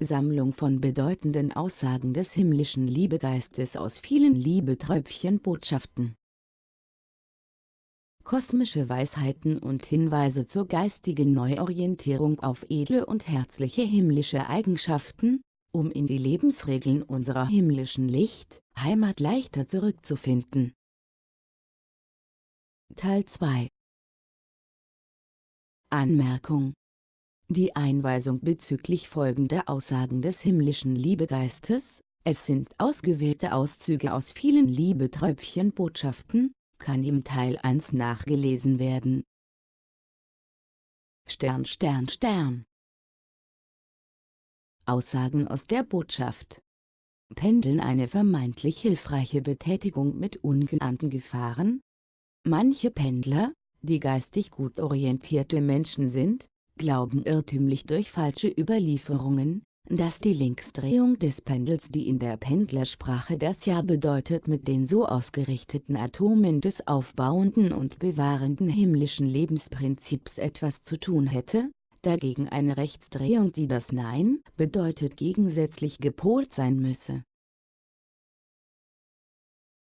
Sammlung von bedeutenden Aussagen des himmlischen Liebegeistes aus vielen Liebetröpfchen-Botschaften. Kosmische Weisheiten und Hinweise zur geistigen Neuorientierung auf edle und herzliche himmlische Eigenschaften, um in die Lebensregeln unserer himmlischen Licht, Heimat leichter zurückzufinden. Teil 2 Anmerkung Die Einweisung bezüglich folgender Aussagen des himmlischen Liebegeistes, es sind ausgewählte Auszüge aus vielen Liebetröpfchen-Botschaften, kann im Teil 1 nachgelesen werden. Stern Stern Stern Aussagen aus der Botschaft Pendeln eine vermeintlich hilfreiche Betätigung mit ungeahnten Gefahren? Manche Pendler, die geistig gut orientierte Menschen sind, glauben irrtümlich durch falsche Überlieferungen, dass die Linksdrehung des Pendels die in der Pendlersprache das Ja bedeutet mit den so ausgerichteten Atomen des aufbauenden und bewahrenden himmlischen Lebensprinzips etwas zu tun hätte, dagegen eine Rechtsdrehung die das Nein bedeutet gegensätzlich gepolt sein müsse.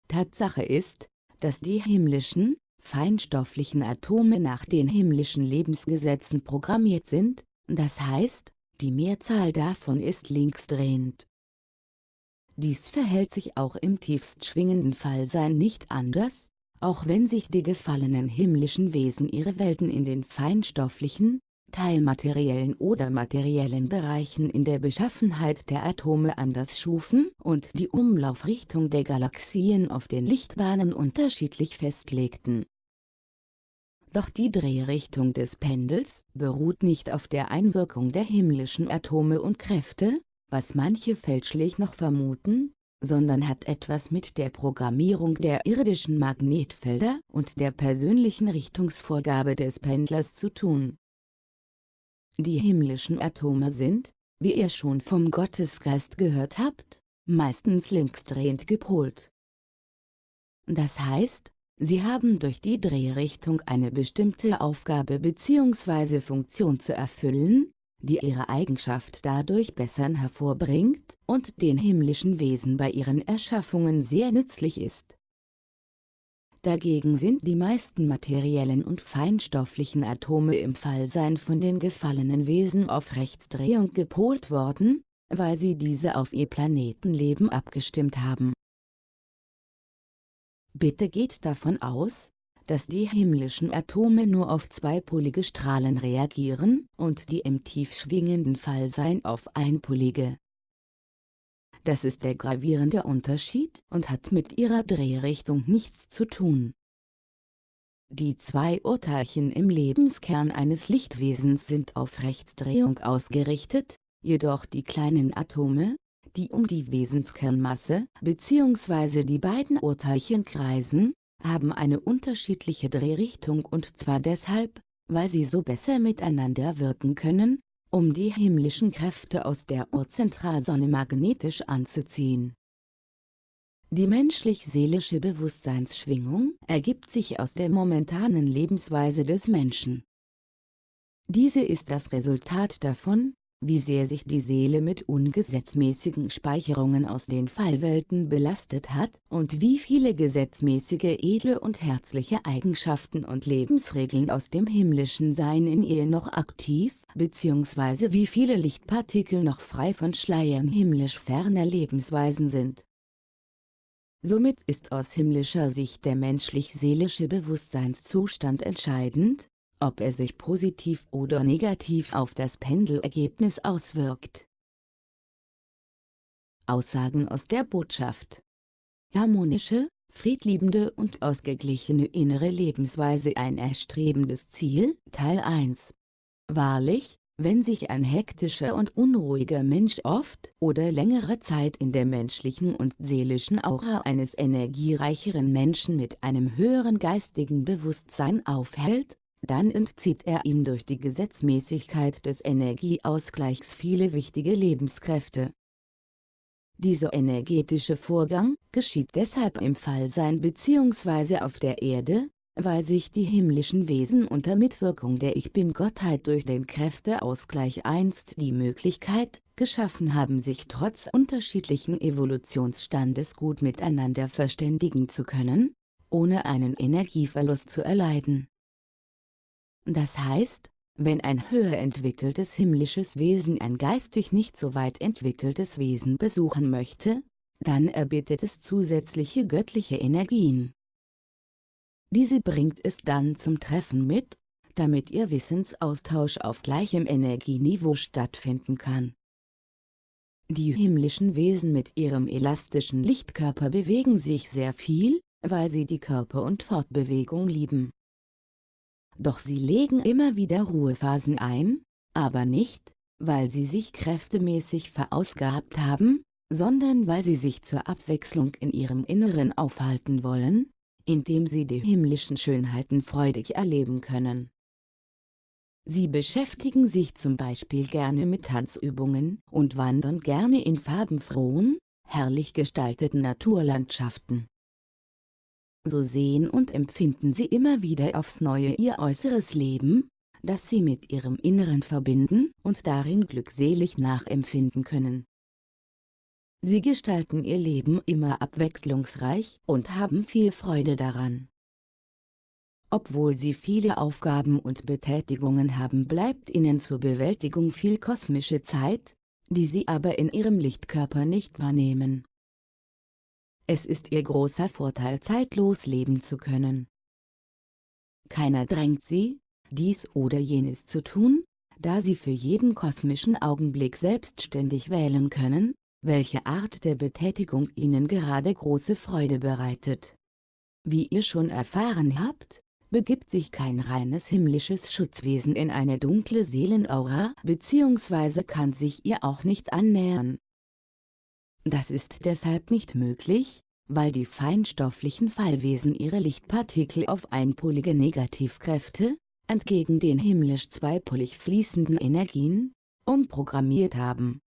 Tatsache ist, dass die himmlischen, feinstofflichen Atome nach den himmlischen Lebensgesetzen programmiert sind, das heißt, die Mehrzahl davon ist linksdrehend. Dies verhält sich auch im tiefst schwingenden Fallsein nicht anders, auch wenn sich die gefallenen himmlischen Wesen ihre Welten in den feinstofflichen, teilmateriellen oder materiellen Bereichen in der Beschaffenheit der Atome anders schufen und die Umlaufrichtung der Galaxien auf den Lichtbahnen unterschiedlich festlegten. Doch die Drehrichtung des Pendels beruht nicht auf der Einwirkung der himmlischen Atome und Kräfte, was manche fälschlich noch vermuten, sondern hat etwas mit der Programmierung der irdischen Magnetfelder und der persönlichen Richtungsvorgabe des Pendlers zu tun. Die himmlischen Atome sind, wie ihr schon vom Gottesgeist gehört habt, meistens linksdrehend gepolt. Das heißt, sie haben durch die Drehrichtung eine bestimmte Aufgabe bzw. Funktion zu erfüllen, die ihre Eigenschaft dadurch bessern hervorbringt und den himmlischen Wesen bei ihren Erschaffungen sehr nützlich ist. Dagegen sind die meisten materiellen und feinstofflichen Atome im Fallsein von den gefallenen Wesen auf Rechtsdrehung gepolt worden, weil sie diese auf ihr Planetenleben abgestimmt haben. Bitte geht davon aus, dass die himmlischen Atome nur auf zweipolige Strahlen reagieren und die im tief schwingenden Fallsein auf einpolige. Das ist der gravierende Unterschied und hat mit ihrer Drehrichtung nichts zu tun. Die zwei Urteilchen im Lebenskern eines Lichtwesens sind auf Rechtsdrehung ausgerichtet, jedoch die kleinen Atome, die um die Wesenskernmasse bzw. die beiden Urteilchen kreisen, haben eine unterschiedliche Drehrichtung und zwar deshalb, weil sie so besser miteinander wirken können, um die himmlischen Kräfte aus der Urzentralsonne magnetisch anzuziehen. Die menschlich-seelische Bewusstseinsschwingung ergibt sich aus der momentanen Lebensweise des Menschen. Diese ist das Resultat davon, wie sehr sich die Seele mit ungesetzmäßigen Speicherungen aus den Fallwelten belastet hat und wie viele gesetzmäßige edle und herzliche Eigenschaften und Lebensregeln aus dem himmlischen Sein in ihr noch aktiv, bzw. wie viele Lichtpartikel noch frei von Schleiern himmlisch ferner Lebensweisen sind. Somit ist aus himmlischer Sicht der menschlich-seelische Bewusstseinszustand entscheidend, ob er sich positiv oder negativ auf das Pendelergebnis auswirkt. Aussagen aus der Botschaft Harmonische, friedliebende und ausgeglichene innere Lebensweise ein erstrebendes Ziel, Teil 1 Wahrlich, wenn sich ein hektischer und unruhiger Mensch oft oder längere Zeit in der menschlichen und seelischen Aura eines energiereicheren Menschen mit einem höheren geistigen Bewusstsein aufhält, dann entzieht er ihm durch die Gesetzmäßigkeit des Energieausgleichs viele wichtige Lebenskräfte. Dieser energetische Vorgang geschieht deshalb im Fallsein bzw. auf der Erde, weil sich die himmlischen Wesen unter Mitwirkung der Ich Bin-Gottheit durch den Kräfteausgleich einst die Möglichkeit geschaffen haben sich trotz unterschiedlichen Evolutionsstandes gut miteinander verständigen zu können, ohne einen Energieverlust zu erleiden. Das heißt, wenn ein höher entwickeltes himmlisches Wesen ein geistig nicht so weit entwickeltes Wesen besuchen möchte, dann erbittet es zusätzliche göttliche Energien. Diese bringt es dann zum Treffen mit, damit ihr Wissensaustausch auf gleichem Energieniveau stattfinden kann. Die himmlischen Wesen mit ihrem elastischen Lichtkörper bewegen sich sehr viel, weil sie die Körper- und Fortbewegung lieben. Doch sie legen immer wieder Ruhephasen ein, aber nicht, weil sie sich kräftemäßig verausgabt haben, sondern weil sie sich zur Abwechslung in ihrem Inneren aufhalten wollen, indem sie die himmlischen Schönheiten freudig erleben können. Sie beschäftigen sich zum Beispiel gerne mit Tanzübungen und wandern gerne in farbenfrohen, herrlich gestalteten Naturlandschaften. So sehen und empfinden sie immer wieder aufs Neue ihr äußeres Leben, das sie mit ihrem Inneren verbinden und darin glückselig nachempfinden können. Sie gestalten ihr Leben immer abwechslungsreich und haben viel Freude daran. Obwohl sie viele Aufgaben und Betätigungen haben bleibt ihnen zur Bewältigung viel kosmische Zeit, die sie aber in ihrem Lichtkörper nicht wahrnehmen. Es ist ihr großer Vorteil zeitlos leben zu können. Keiner drängt sie, dies oder jenes zu tun, da sie für jeden kosmischen Augenblick selbstständig wählen können, welche Art der Betätigung ihnen gerade große Freude bereitet. Wie ihr schon erfahren habt, begibt sich kein reines himmlisches Schutzwesen in eine dunkle Seelenaura bzw. kann sich ihr auch nicht annähern. Das ist deshalb nicht möglich, weil die feinstofflichen Fallwesen ihre Lichtpartikel auf einpolige Negativkräfte, entgegen den himmlisch zweipolig fließenden Energien, umprogrammiert haben.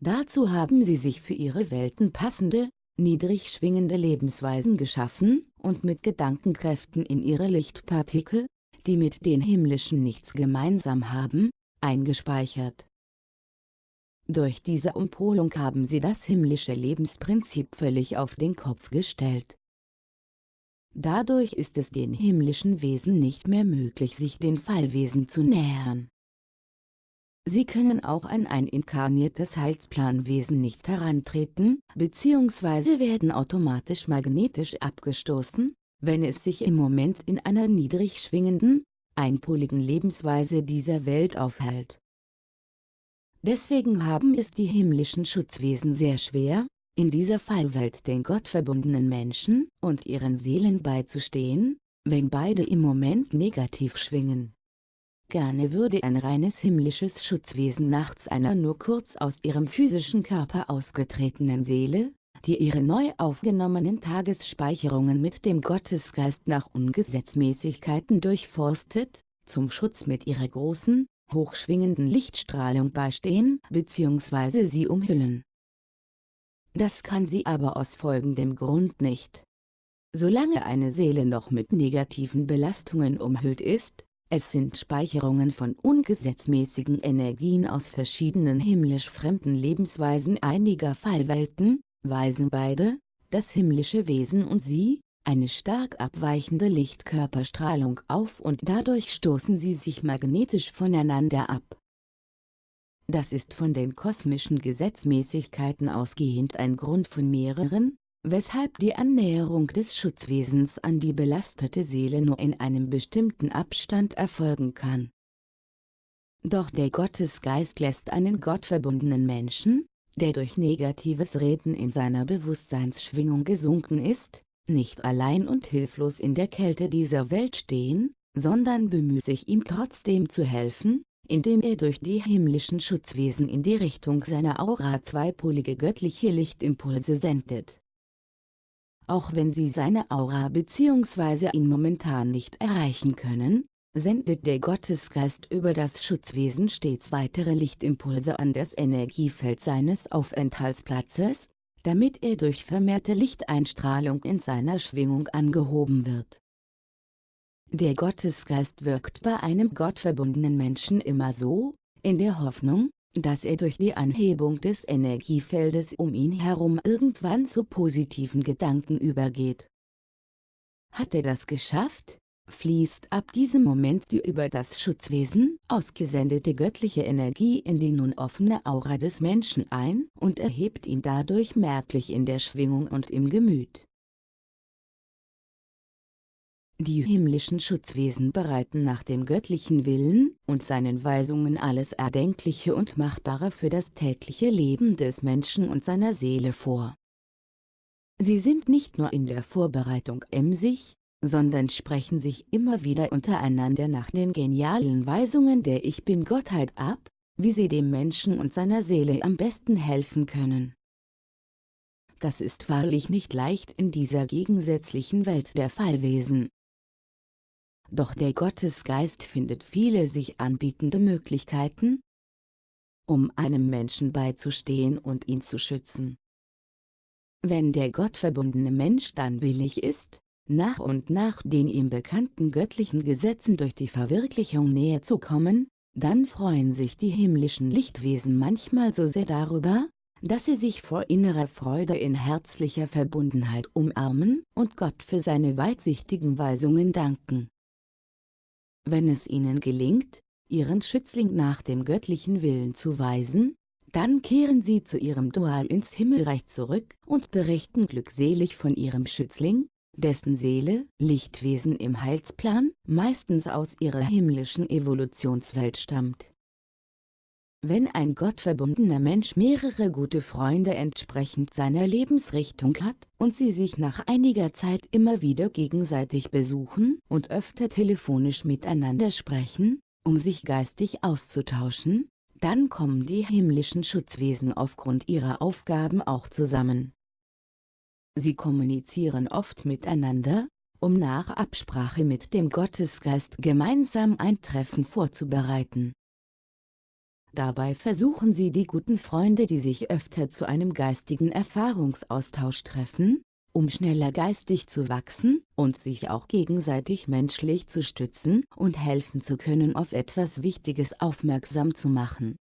Dazu haben sie sich für ihre Welten passende, niedrig schwingende Lebensweisen geschaffen und mit Gedankenkräften in ihre Lichtpartikel, die mit den himmlischen nichts gemeinsam haben, eingespeichert. Durch diese Umpolung haben sie das himmlische Lebensprinzip völlig auf den Kopf gestellt. Dadurch ist es den himmlischen Wesen nicht mehr möglich sich den Fallwesen zu nähern. Sie können auch an ein inkarniertes Heilsplanwesen nicht herantreten, bzw. werden automatisch magnetisch abgestoßen, wenn es sich im Moment in einer niedrig schwingenden, einpoligen Lebensweise dieser Welt aufhält. Deswegen haben es die himmlischen Schutzwesen sehr schwer, in dieser Fallwelt den gottverbundenen Menschen und ihren Seelen beizustehen, wenn beide im Moment negativ schwingen. Gerne würde ein reines himmlisches Schutzwesen nachts einer nur kurz aus ihrem physischen Körper ausgetretenen Seele, die ihre neu aufgenommenen Tagesspeicherungen mit dem Gottesgeist nach Ungesetzmäßigkeiten durchforstet, zum Schutz mit ihrer großen, hochschwingenden Lichtstrahlung beistehen bzw. sie umhüllen. Das kann sie aber aus folgendem Grund nicht. Solange eine Seele noch mit negativen Belastungen umhüllt ist, es sind Speicherungen von ungesetzmäßigen Energien aus verschiedenen himmlisch fremden Lebensweisen einiger Fallwelten, weisen beide, das himmlische Wesen und sie, eine stark abweichende Lichtkörperstrahlung auf und dadurch stoßen sie sich magnetisch voneinander ab. Das ist von den kosmischen Gesetzmäßigkeiten ausgehend ein Grund von mehreren, weshalb die Annäherung des Schutzwesens an die belastete Seele nur in einem bestimmten Abstand erfolgen kann. Doch der Gottesgeist lässt einen gottverbundenen Menschen, der durch negatives Reden in seiner Bewusstseinsschwingung gesunken ist, nicht allein und hilflos in der Kälte dieser Welt stehen, sondern bemüht sich ihm trotzdem zu helfen, indem er durch die himmlischen Schutzwesen in die Richtung seiner Aura zweipolige göttliche Lichtimpulse sendet auch wenn sie seine Aura bzw. ihn momentan nicht erreichen können, sendet der Gottesgeist über das Schutzwesen stets weitere Lichtimpulse an das Energiefeld seines Aufenthaltsplatzes, damit er durch vermehrte Lichteinstrahlung in seiner Schwingung angehoben wird. Der Gottesgeist wirkt bei einem gottverbundenen Menschen immer so, in der Hoffnung, dass er durch die Anhebung des Energiefeldes um ihn herum irgendwann zu positiven Gedanken übergeht. Hat er das geschafft, fließt ab diesem Moment die über das Schutzwesen ausgesendete göttliche Energie in die nun offene Aura des Menschen ein und erhebt ihn dadurch merklich in der Schwingung und im Gemüt. Die himmlischen Schutzwesen bereiten nach dem göttlichen Willen und seinen Weisungen alles Erdenkliche und Machbare für das tägliche Leben des Menschen und seiner Seele vor. Sie sind nicht nur in der Vorbereitung emsig, sondern sprechen sich immer wieder untereinander nach den genialen Weisungen der Ich Bin-Gottheit ab, wie sie dem Menschen und seiner Seele am besten helfen können. Das ist wahrlich nicht leicht in dieser gegensätzlichen Welt der Fallwesen. Doch der Gottesgeist findet viele sich anbietende Möglichkeiten, um einem Menschen beizustehen und ihn zu schützen. Wenn der gottverbundene Mensch dann willig ist, nach und nach den ihm bekannten göttlichen Gesetzen durch die Verwirklichung näher zu kommen, dann freuen sich die himmlischen Lichtwesen manchmal so sehr darüber, dass sie sich vor innerer Freude in herzlicher Verbundenheit umarmen und Gott für seine weitsichtigen Weisungen danken. Wenn es ihnen gelingt, ihren Schützling nach dem göttlichen Willen zu weisen, dann kehren sie zu ihrem Dual ins Himmelreich zurück und berichten glückselig von ihrem Schützling, dessen Seele, Lichtwesen im Heilsplan, meistens aus ihrer himmlischen Evolutionswelt stammt. Wenn ein gottverbundener Mensch mehrere gute Freunde entsprechend seiner Lebensrichtung hat und sie sich nach einiger Zeit immer wieder gegenseitig besuchen und öfter telefonisch miteinander sprechen, um sich geistig auszutauschen, dann kommen die himmlischen Schutzwesen aufgrund ihrer Aufgaben auch zusammen. Sie kommunizieren oft miteinander, um nach Absprache mit dem Gottesgeist gemeinsam ein Treffen vorzubereiten. Dabei versuchen sie die guten Freunde die sich öfter zu einem geistigen Erfahrungsaustausch treffen, um schneller geistig zu wachsen und sich auch gegenseitig menschlich zu stützen und helfen zu können auf etwas Wichtiges aufmerksam zu machen.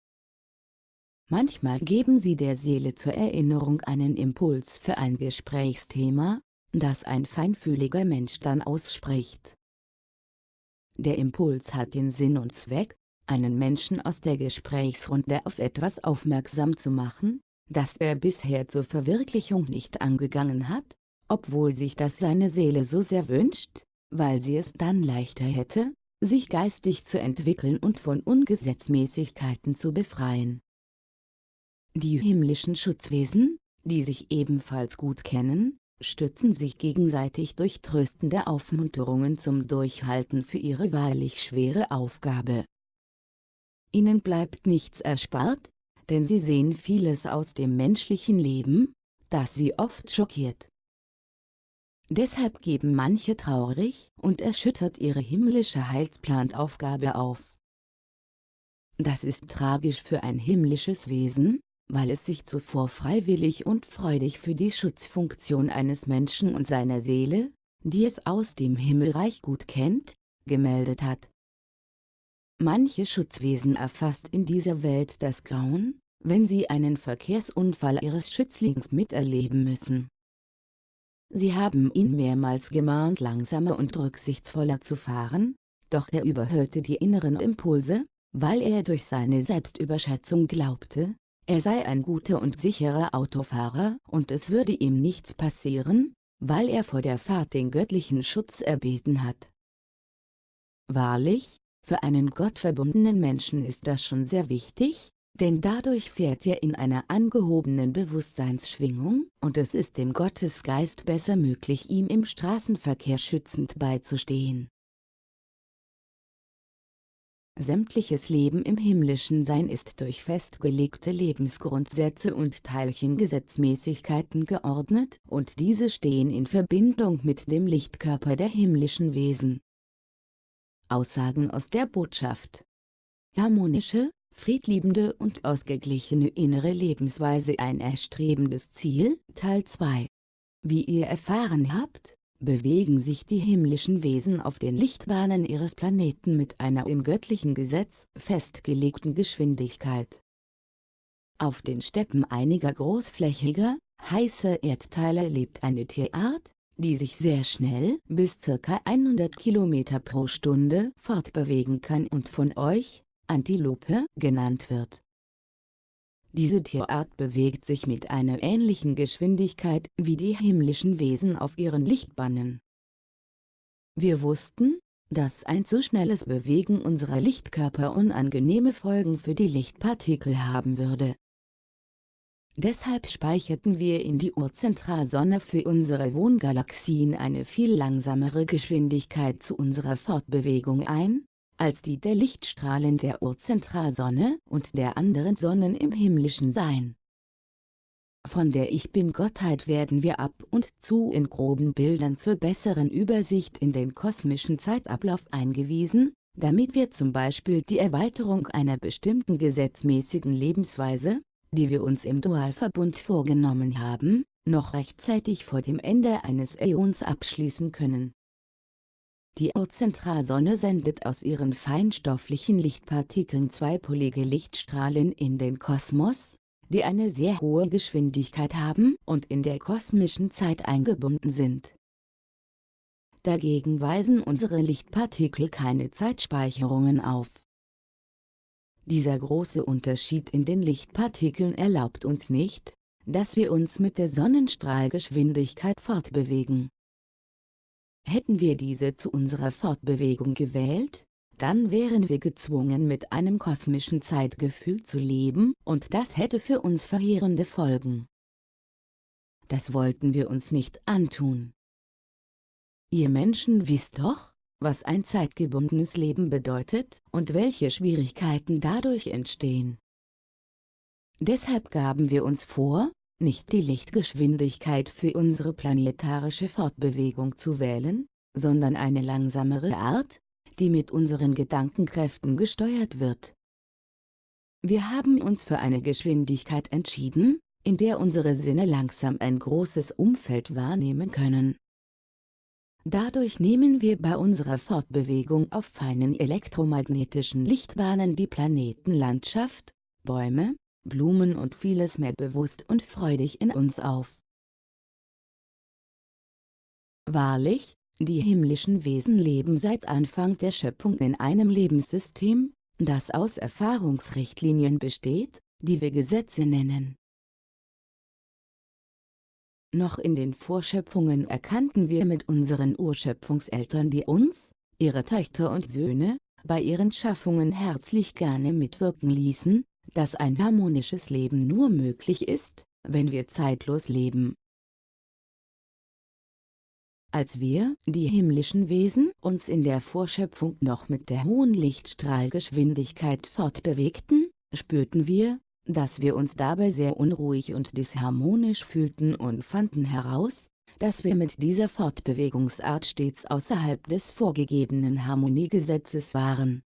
Manchmal geben sie der Seele zur Erinnerung einen Impuls für ein Gesprächsthema, das ein feinfühliger Mensch dann ausspricht. Der Impuls hat den Sinn und Zweck, einen Menschen aus der Gesprächsrunde auf etwas aufmerksam zu machen, das er bisher zur Verwirklichung nicht angegangen hat, obwohl sich das seine Seele so sehr wünscht, weil sie es dann leichter hätte, sich geistig zu entwickeln und von Ungesetzmäßigkeiten zu befreien. Die himmlischen Schutzwesen, die sich ebenfalls gut kennen, stützen sich gegenseitig durch tröstende Aufmunterungen zum Durchhalten für ihre wahrlich schwere Aufgabe. Ihnen bleibt nichts erspart, denn sie sehen vieles aus dem menschlichen Leben, das sie oft schockiert. Deshalb geben manche traurig und erschüttert ihre himmlische Heilsplanaufgabe auf. Das ist tragisch für ein himmlisches Wesen, weil es sich zuvor freiwillig und freudig für die Schutzfunktion eines Menschen und seiner Seele, die es aus dem Himmelreich gut kennt, gemeldet hat. Manche Schutzwesen erfasst in dieser Welt das Grauen, wenn sie einen Verkehrsunfall ihres Schützlings miterleben müssen. Sie haben ihn mehrmals gemahnt langsamer und rücksichtsvoller zu fahren, doch er überhörte die inneren Impulse, weil er durch seine Selbstüberschätzung glaubte, er sei ein guter und sicherer Autofahrer und es würde ihm nichts passieren, weil er vor der Fahrt den göttlichen Schutz erbeten hat. Wahrlich, für einen gottverbundenen Menschen ist das schon sehr wichtig, denn dadurch fährt er in einer angehobenen Bewusstseinsschwingung und es ist dem Gottesgeist besser möglich ihm im Straßenverkehr schützend beizustehen. Sämtliches Leben im himmlischen Sein ist durch festgelegte Lebensgrundsätze und Teilchengesetzmäßigkeiten geordnet und diese stehen in Verbindung mit dem Lichtkörper der himmlischen Wesen. Aussagen aus der Botschaft. Harmonische, friedliebende und ausgeglichene innere Lebensweise ein erstrebendes Ziel, Teil 2. Wie ihr erfahren habt, bewegen sich die himmlischen Wesen auf den Lichtbahnen ihres Planeten mit einer im göttlichen Gesetz festgelegten Geschwindigkeit. Auf den Steppen einiger großflächiger, heißer Erdteile lebt eine Tierart, die sich sehr schnell bis ca. 100 km pro Stunde fortbewegen kann und von euch, Antilope, genannt wird. Diese Tierart bewegt sich mit einer ähnlichen Geschwindigkeit wie die himmlischen Wesen auf ihren Lichtbannen. Wir wussten, dass ein zu schnelles Bewegen unserer Lichtkörper unangenehme Folgen für die Lichtpartikel haben würde. Deshalb speicherten wir in die Urzentralsonne für unsere Wohngalaxien eine viel langsamere Geschwindigkeit zu unserer Fortbewegung ein, als die der Lichtstrahlen der Urzentralsonne und der anderen Sonnen im himmlischen Sein. Von der Ich Bin-Gottheit werden wir ab und zu in groben Bildern zur besseren Übersicht in den kosmischen Zeitablauf eingewiesen, damit wir zum Beispiel die Erweiterung einer bestimmten gesetzmäßigen Lebensweise, die wir uns im Dualverbund vorgenommen haben, noch rechtzeitig vor dem Ende eines Äons abschließen können. Die Urzentralsonne sendet aus ihren feinstofflichen Lichtpartikeln zweipolige Lichtstrahlen in den Kosmos, die eine sehr hohe Geschwindigkeit haben und in der kosmischen Zeit eingebunden sind. Dagegen weisen unsere Lichtpartikel keine Zeitspeicherungen auf. Dieser große Unterschied in den Lichtpartikeln erlaubt uns nicht, dass wir uns mit der Sonnenstrahlgeschwindigkeit fortbewegen. Hätten wir diese zu unserer Fortbewegung gewählt, dann wären wir gezwungen mit einem kosmischen Zeitgefühl zu leben und das hätte für uns verheerende Folgen. Das wollten wir uns nicht antun. Ihr Menschen wisst doch, was ein zeitgebundenes Leben bedeutet und welche Schwierigkeiten dadurch entstehen. Deshalb gaben wir uns vor, nicht die Lichtgeschwindigkeit für unsere planetarische Fortbewegung zu wählen, sondern eine langsamere Art, die mit unseren Gedankenkräften gesteuert wird. Wir haben uns für eine Geschwindigkeit entschieden, in der unsere Sinne langsam ein großes Umfeld wahrnehmen können. Dadurch nehmen wir bei unserer Fortbewegung auf feinen elektromagnetischen Lichtbahnen die Planetenlandschaft, Bäume, Blumen und vieles mehr bewusst und freudig in uns auf. Wahrlich, die himmlischen Wesen leben seit Anfang der Schöpfung in einem Lebenssystem, das aus Erfahrungsrichtlinien besteht, die wir Gesetze nennen. Noch in den Vorschöpfungen erkannten wir mit unseren Urschöpfungseltern die uns, ihre Töchter und Söhne, bei ihren Schaffungen herzlich gerne mitwirken ließen, dass ein harmonisches Leben nur möglich ist, wenn wir zeitlos leben. Als wir, die himmlischen Wesen, uns in der Vorschöpfung noch mit der hohen Lichtstrahlgeschwindigkeit fortbewegten, spürten wir, dass wir uns dabei sehr unruhig und disharmonisch fühlten und fanden heraus, dass wir mit dieser Fortbewegungsart stets außerhalb des vorgegebenen Harmoniegesetzes waren.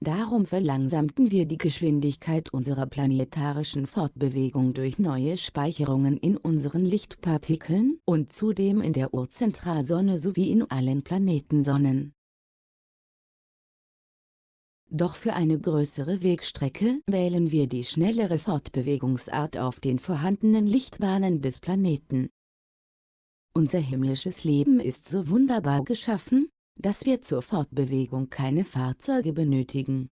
Darum verlangsamten wir die Geschwindigkeit unserer planetarischen Fortbewegung durch neue Speicherungen in unseren Lichtpartikeln und zudem in der Urzentralsonne sowie in allen Planetensonnen. Doch für eine größere Wegstrecke wählen wir die schnellere Fortbewegungsart auf den vorhandenen Lichtbahnen des Planeten. Unser himmlisches Leben ist so wunderbar geschaffen, dass wir zur Fortbewegung keine Fahrzeuge benötigen.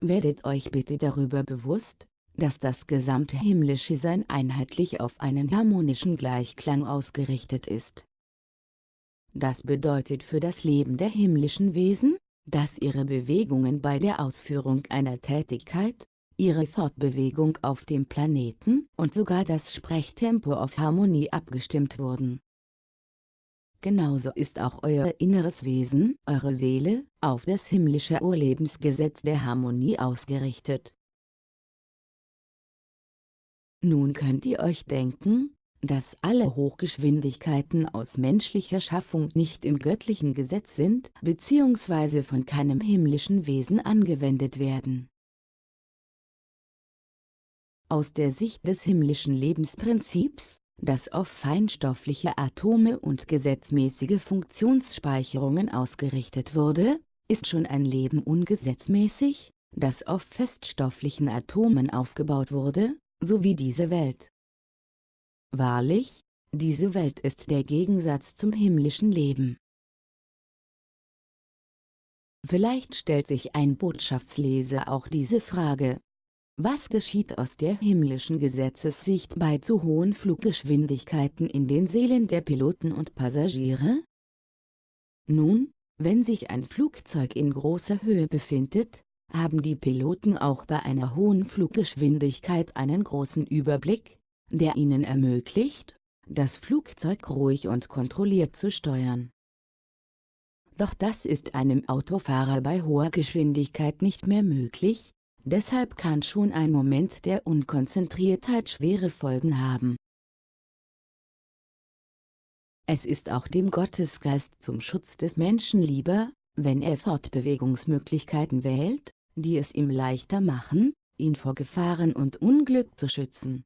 Werdet euch bitte darüber bewusst, dass das gesamte himmlische Sein einheitlich auf einen harmonischen Gleichklang ausgerichtet ist. Das bedeutet für das Leben der himmlischen Wesen, dass ihre Bewegungen bei der Ausführung einer Tätigkeit, ihre Fortbewegung auf dem Planeten und sogar das Sprechtempo auf Harmonie abgestimmt wurden. Genauso ist auch euer inneres Wesen, eure Seele, auf das himmlische Urlebensgesetz der Harmonie ausgerichtet. Nun könnt ihr euch denken, dass alle Hochgeschwindigkeiten aus menschlicher Schaffung nicht im göttlichen Gesetz sind bzw. von keinem himmlischen Wesen angewendet werden. Aus der Sicht des himmlischen Lebensprinzips, das auf feinstoffliche Atome und gesetzmäßige Funktionsspeicherungen ausgerichtet wurde, ist schon ein Leben ungesetzmäßig, das auf feststofflichen Atomen aufgebaut wurde, so wie diese Welt. Wahrlich, diese Welt ist der Gegensatz zum himmlischen Leben. Vielleicht stellt sich ein Botschaftsleser auch diese Frage. Was geschieht aus der himmlischen Gesetzessicht bei zu hohen Fluggeschwindigkeiten in den Seelen der Piloten und Passagiere? Nun, wenn sich ein Flugzeug in großer Höhe befindet, haben die Piloten auch bei einer hohen Fluggeschwindigkeit einen großen Überblick, der ihnen ermöglicht, das Flugzeug ruhig und kontrolliert zu steuern. Doch das ist einem Autofahrer bei hoher Geschwindigkeit nicht mehr möglich, deshalb kann schon ein Moment der Unkonzentriertheit schwere Folgen haben. Es ist auch dem Gottesgeist zum Schutz des Menschen lieber, wenn er Fortbewegungsmöglichkeiten wählt, die es ihm leichter machen, ihn vor Gefahren und Unglück zu schützen.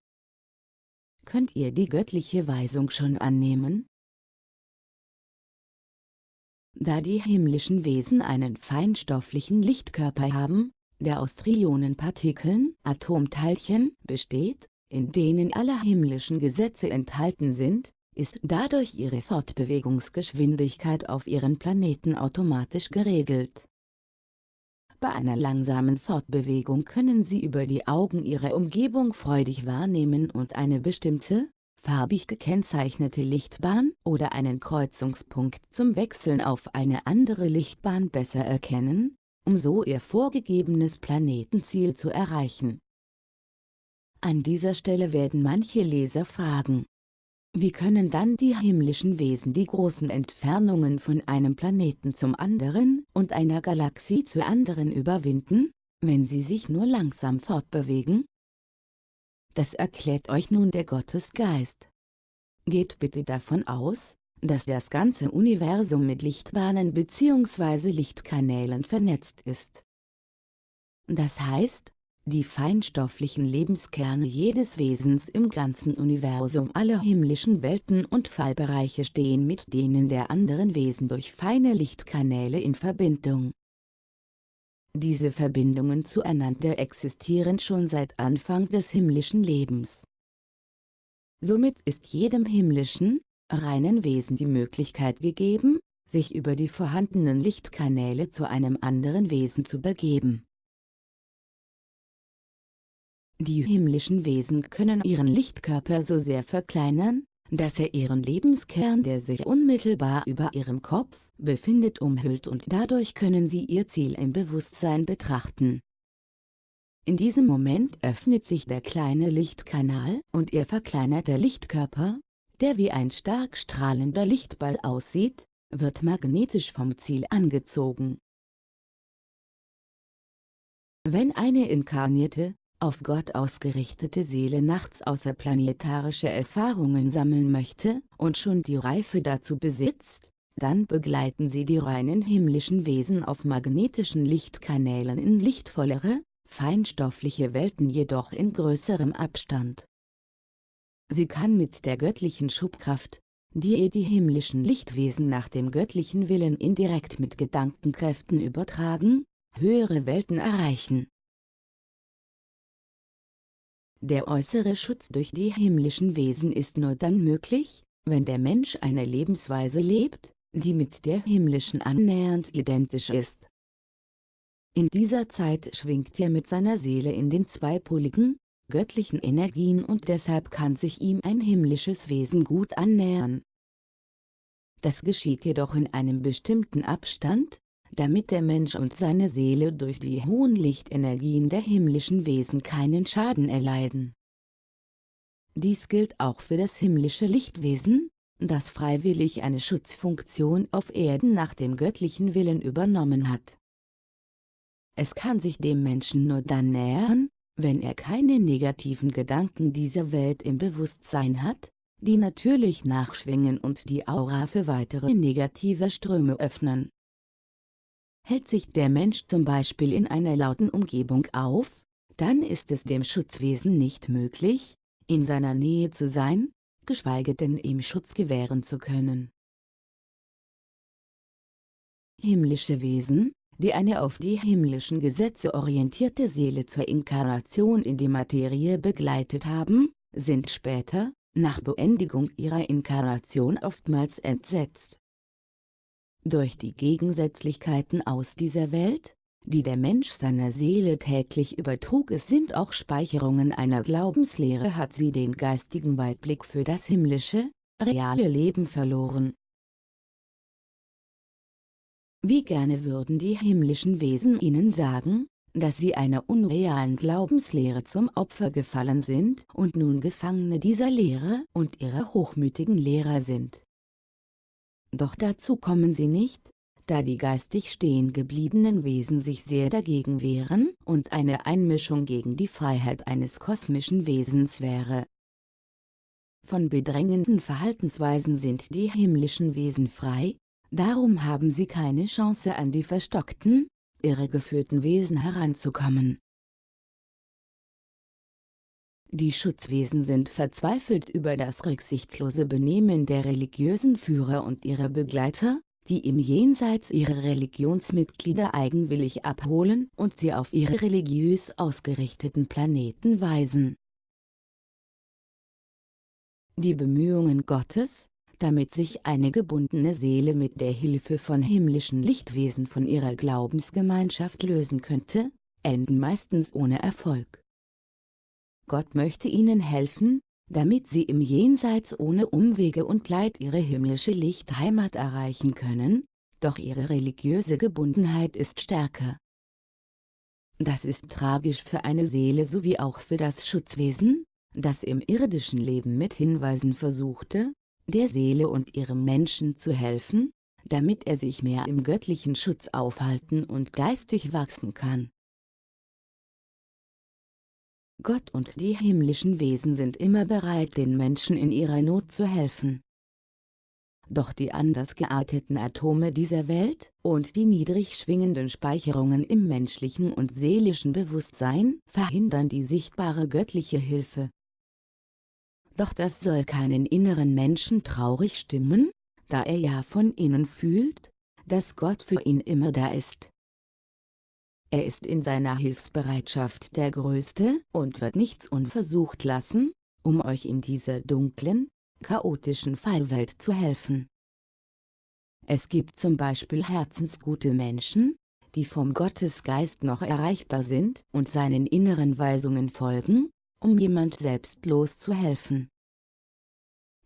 Könnt ihr die göttliche Weisung schon annehmen? Da die himmlischen Wesen einen feinstofflichen Lichtkörper haben, der aus Trillionenpartikeln, Atomteilchen, besteht, in denen alle himmlischen Gesetze enthalten sind, ist dadurch ihre Fortbewegungsgeschwindigkeit auf ihren Planeten automatisch geregelt. Bei einer langsamen Fortbewegung können sie über die Augen ihre Umgebung freudig wahrnehmen und eine bestimmte, farbig gekennzeichnete Lichtbahn oder einen Kreuzungspunkt zum Wechseln auf eine andere Lichtbahn besser erkennen, um so ihr vorgegebenes Planetenziel zu erreichen. An dieser Stelle werden manche Leser fragen, wie können dann die himmlischen Wesen die großen Entfernungen von einem Planeten zum anderen und einer Galaxie zur anderen überwinden, wenn sie sich nur langsam fortbewegen? Das erklärt euch nun der Gottesgeist. Geht bitte davon aus, dass das ganze Universum mit Lichtbahnen bzw. Lichtkanälen vernetzt ist. Das heißt, die feinstofflichen Lebenskerne jedes Wesens im ganzen Universum aller himmlischen Welten und Fallbereiche stehen mit denen der anderen Wesen durch feine Lichtkanäle in Verbindung. Diese Verbindungen zueinander existieren schon seit Anfang des himmlischen Lebens. Somit ist jedem himmlischen, reinen Wesen die Möglichkeit gegeben, sich über die vorhandenen Lichtkanäle zu einem anderen Wesen zu begeben. Die himmlischen Wesen können ihren Lichtkörper so sehr verkleinern, dass er ihren Lebenskern, der sich unmittelbar über ihrem Kopf befindet, umhüllt und dadurch können sie ihr Ziel im Bewusstsein betrachten. In diesem Moment öffnet sich der kleine Lichtkanal und ihr verkleinerter Lichtkörper, der wie ein stark strahlender Lichtball aussieht, wird magnetisch vom Ziel angezogen. Wenn eine inkarnierte, auf Gott ausgerichtete Seele nachts außerplanetarische Erfahrungen sammeln möchte und schon die Reife dazu besitzt, dann begleiten sie die reinen himmlischen Wesen auf magnetischen Lichtkanälen in lichtvollere, feinstoffliche Welten jedoch in größerem Abstand. Sie kann mit der göttlichen Schubkraft, die ihr die himmlischen Lichtwesen nach dem göttlichen Willen indirekt mit Gedankenkräften übertragen, höhere Welten erreichen. Der äußere Schutz durch die himmlischen Wesen ist nur dann möglich, wenn der Mensch eine Lebensweise lebt, die mit der himmlischen annähernd identisch ist. In dieser Zeit schwingt er mit seiner Seele in den zweipoligen, göttlichen Energien und deshalb kann sich ihm ein himmlisches Wesen gut annähern. Das geschieht jedoch in einem bestimmten Abstand, damit der Mensch und seine Seele durch die hohen Lichtenergien der himmlischen Wesen keinen Schaden erleiden. Dies gilt auch für das himmlische Lichtwesen, das freiwillig eine Schutzfunktion auf Erden nach dem göttlichen Willen übernommen hat. Es kann sich dem Menschen nur dann nähern, wenn er keine negativen Gedanken dieser Welt im Bewusstsein hat, die natürlich nachschwingen und die Aura für weitere negative Ströme öffnen. Hält sich der Mensch zum Beispiel in einer lauten Umgebung auf, dann ist es dem Schutzwesen nicht möglich, in seiner Nähe zu sein, geschweige denn ihm Schutz gewähren zu können. Himmlische Wesen, die eine auf die himmlischen Gesetze orientierte Seele zur Inkarnation in die Materie begleitet haben, sind später, nach Beendigung ihrer Inkarnation oftmals entsetzt. Durch die Gegensätzlichkeiten aus dieser Welt, die der Mensch seiner Seele täglich übertrug es sind auch Speicherungen einer Glaubenslehre hat sie den geistigen Weitblick für das himmlische, reale Leben verloren. Wie gerne würden die himmlischen Wesen ihnen sagen, dass sie einer unrealen Glaubenslehre zum Opfer gefallen sind und nun Gefangene dieser Lehre und ihrer hochmütigen Lehrer sind. Doch dazu kommen sie nicht, da die geistig stehen gebliebenen Wesen sich sehr dagegen wehren und eine Einmischung gegen die Freiheit eines kosmischen Wesens wäre. Von bedrängenden Verhaltensweisen sind die himmlischen Wesen frei, darum haben sie keine Chance an die verstockten, irregeführten Wesen heranzukommen. Die Schutzwesen sind verzweifelt über das rücksichtslose Benehmen der religiösen Führer und ihrer Begleiter, die im Jenseits ihre Religionsmitglieder eigenwillig abholen und sie auf ihre religiös ausgerichteten Planeten weisen. Die Bemühungen Gottes, damit sich eine gebundene Seele mit der Hilfe von himmlischen Lichtwesen von ihrer Glaubensgemeinschaft lösen könnte, enden meistens ohne Erfolg. Gott möchte ihnen helfen, damit sie im Jenseits ohne Umwege und Leid ihre himmlische Lichtheimat erreichen können, doch ihre religiöse Gebundenheit ist stärker. Das ist tragisch für eine Seele sowie auch für das Schutzwesen, das im irdischen Leben mit Hinweisen versuchte, der Seele und ihrem Menschen zu helfen, damit er sich mehr im göttlichen Schutz aufhalten und geistig wachsen kann. Gott und die himmlischen Wesen sind immer bereit den Menschen in ihrer Not zu helfen. Doch die anders gearteten Atome dieser Welt und die niedrig schwingenden Speicherungen im menschlichen und seelischen Bewusstsein verhindern die sichtbare göttliche Hilfe. Doch das soll keinen inneren Menschen traurig stimmen, da er ja von innen fühlt, dass Gott für ihn immer da ist. Er ist in seiner Hilfsbereitschaft der Größte und wird nichts unversucht lassen, um euch in dieser dunklen, chaotischen Fallwelt zu helfen. Es gibt zum Beispiel herzensgute Menschen, die vom Gottesgeist noch erreichbar sind und seinen inneren Weisungen folgen, um jemand selbstlos zu helfen.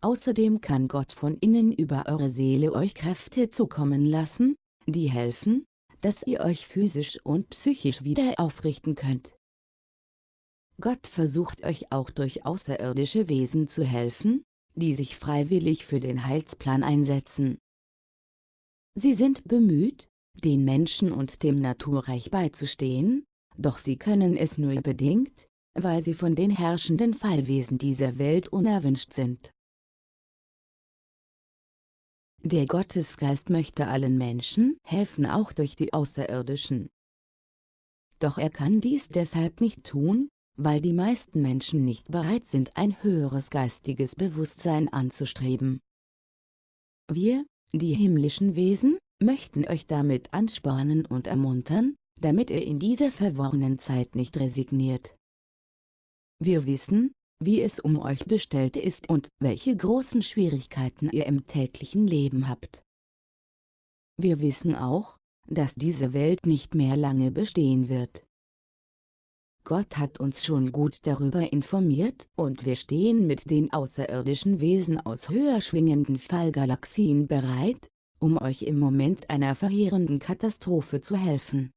Außerdem kann Gott von innen über eure Seele euch Kräfte zukommen lassen, die helfen, dass ihr euch physisch und psychisch wieder aufrichten könnt. Gott versucht euch auch durch außerirdische Wesen zu helfen, die sich freiwillig für den Heilsplan einsetzen. Sie sind bemüht, den Menschen und dem Naturreich beizustehen, doch sie können es nur bedingt, weil sie von den herrschenden Fallwesen dieser Welt unerwünscht sind. Der Gottesgeist möchte allen Menschen helfen auch durch die Außerirdischen. Doch er kann dies deshalb nicht tun, weil die meisten Menschen nicht bereit sind ein höheres geistiges Bewusstsein anzustreben. Wir, die himmlischen Wesen, möchten euch damit anspornen und ermuntern, damit ihr in dieser verworrenen Zeit nicht resigniert. Wir wissen, wie es um euch bestellt ist und welche großen Schwierigkeiten ihr im täglichen Leben habt. Wir wissen auch, dass diese Welt nicht mehr lange bestehen wird. Gott hat uns schon gut darüber informiert und wir stehen mit den außerirdischen Wesen aus höher schwingenden Fallgalaxien bereit, um euch im Moment einer verheerenden Katastrophe zu helfen.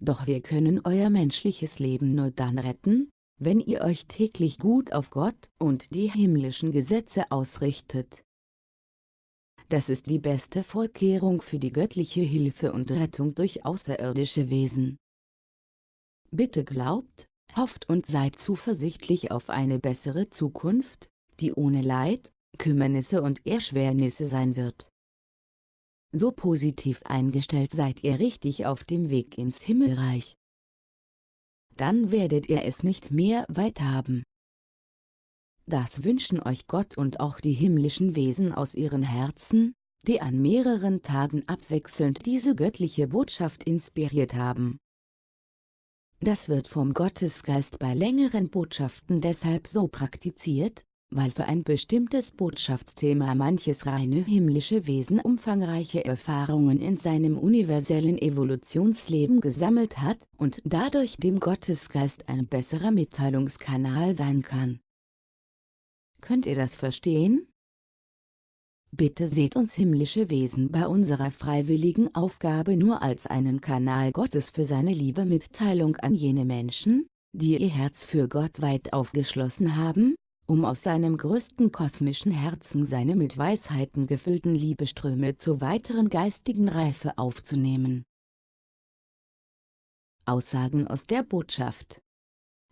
Doch wir können euer menschliches Leben nur dann retten, wenn ihr euch täglich gut auf Gott und die himmlischen Gesetze ausrichtet. Das ist die beste Vorkehrung für die göttliche Hilfe und Rettung durch außerirdische Wesen. Bitte glaubt, hofft und seid zuversichtlich auf eine bessere Zukunft, die ohne Leid, Kümmernisse und Erschwernisse sein wird. So positiv eingestellt seid ihr richtig auf dem Weg ins Himmelreich. Dann werdet ihr es nicht mehr weit haben. Das wünschen euch Gott und auch die himmlischen Wesen aus ihren Herzen, die an mehreren Tagen abwechselnd diese göttliche Botschaft inspiriert haben. Das wird vom Gottesgeist bei längeren Botschaften deshalb so praktiziert, weil für ein bestimmtes Botschaftsthema manches reine himmlische Wesen umfangreiche Erfahrungen in seinem universellen Evolutionsleben gesammelt hat und dadurch dem Gottesgeist ein besserer Mitteilungskanal sein kann. Könnt ihr das verstehen? Bitte seht uns himmlische Wesen bei unserer freiwilligen Aufgabe nur als einen Kanal Gottes für seine liebe Mitteilung an jene Menschen, die ihr Herz für Gott weit aufgeschlossen haben, um aus seinem größten kosmischen Herzen seine mit Weisheiten gefüllten Liebeströme zur weiteren geistigen Reife aufzunehmen. Aussagen aus der Botschaft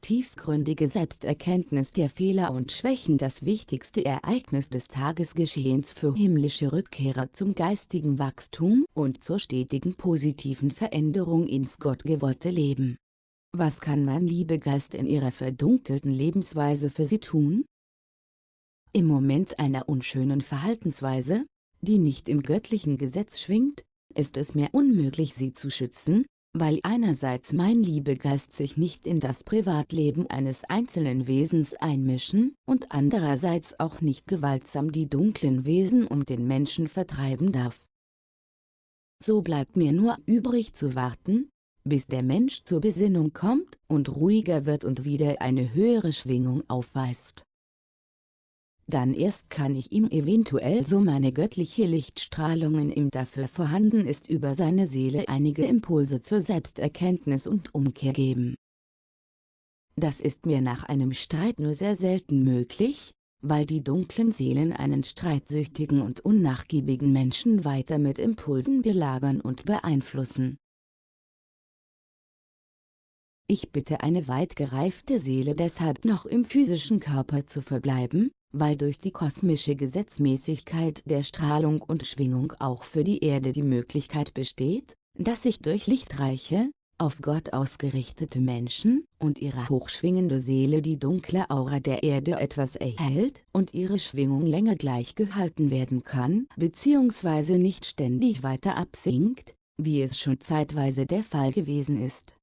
tiefgründige Selbsterkenntnis der Fehler und Schwächen das wichtigste Ereignis des Tagesgeschehens für himmlische Rückkehrer zum geistigen Wachstum und zur stetigen positiven Veränderung ins gottgewollte Leben. Was kann mein Liebegeist in ihrer verdunkelten Lebensweise für sie tun? Im Moment einer unschönen Verhaltensweise, die nicht im göttlichen Gesetz schwingt, ist es mir unmöglich sie zu schützen, weil einerseits mein Liebegeist sich nicht in das Privatleben eines einzelnen Wesens einmischen und andererseits auch nicht gewaltsam die dunklen Wesen um den Menschen vertreiben darf. So bleibt mir nur übrig zu warten, bis der Mensch zur Besinnung kommt und ruhiger wird und wieder eine höhere Schwingung aufweist dann erst kann ich ihm eventuell so meine göttliche Lichtstrahlungen ihm dafür vorhanden ist über seine Seele einige Impulse zur Selbsterkenntnis und Umkehr geben. Das ist mir nach einem Streit nur sehr selten möglich, weil die dunklen Seelen einen streitsüchtigen und unnachgiebigen Menschen weiter mit Impulsen belagern und beeinflussen. Ich bitte eine weit gereifte Seele deshalb noch im physischen Körper zu verbleiben, weil durch die kosmische Gesetzmäßigkeit der Strahlung und Schwingung auch für die Erde die Möglichkeit besteht, dass sich durch lichtreiche, auf Gott ausgerichtete Menschen und ihre hochschwingende Seele die dunkle Aura der Erde etwas erhält und ihre Schwingung länger gleich gehalten werden kann bzw. nicht ständig weiter absinkt, wie es schon zeitweise der Fall gewesen ist.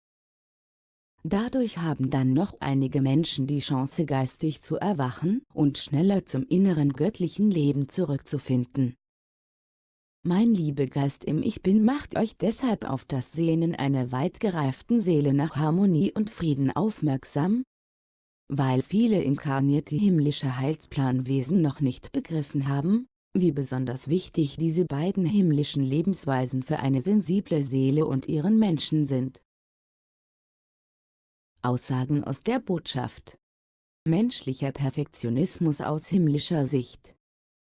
Dadurch haben dann noch einige Menschen die Chance geistig zu erwachen und schneller zum inneren göttlichen Leben zurückzufinden. Mein Liebegeist im Ich Bin macht euch deshalb auf das Sehnen einer weit gereiften Seele nach Harmonie und Frieden aufmerksam, weil viele inkarnierte himmlische Heilsplanwesen noch nicht begriffen haben, wie besonders wichtig diese beiden himmlischen Lebensweisen für eine sensible Seele und ihren Menschen sind. Aussagen aus der Botschaft Menschlicher Perfektionismus aus himmlischer Sicht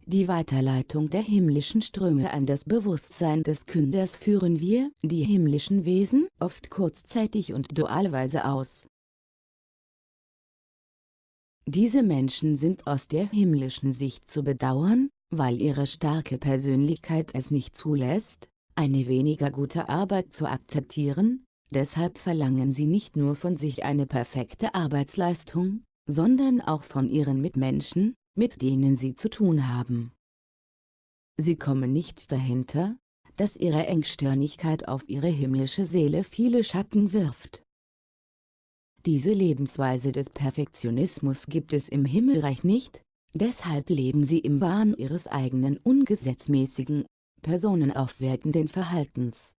Die Weiterleitung der himmlischen Ströme an das Bewusstsein des Künders führen wir, die himmlischen Wesen, oft kurzzeitig und dualweise aus. Diese Menschen sind aus der himmlischen Sicht zu bedauern, weil ihre starke Persönlichkeit es nicht zulässt, eine weniger gute Arbeit zu akzeptieren, Deshalb verlangen sie nicht nur von sich eine perfekte Arbeitsleistung, sondern auch von ihren Mitmenschen, mit denen sie zu tun haben. Sie kommen nicht dahinter, dass ihre Engstirnigkeit auf ihre himmlische Seele viele Schatten wirft. Diese Lebensweise des Perfektionismus gibt es im Himmelreich nicht, deshalb leben sie im Wahn ihres eigenen ungesetzmäßigen, personenaufwertenden Verhaltens.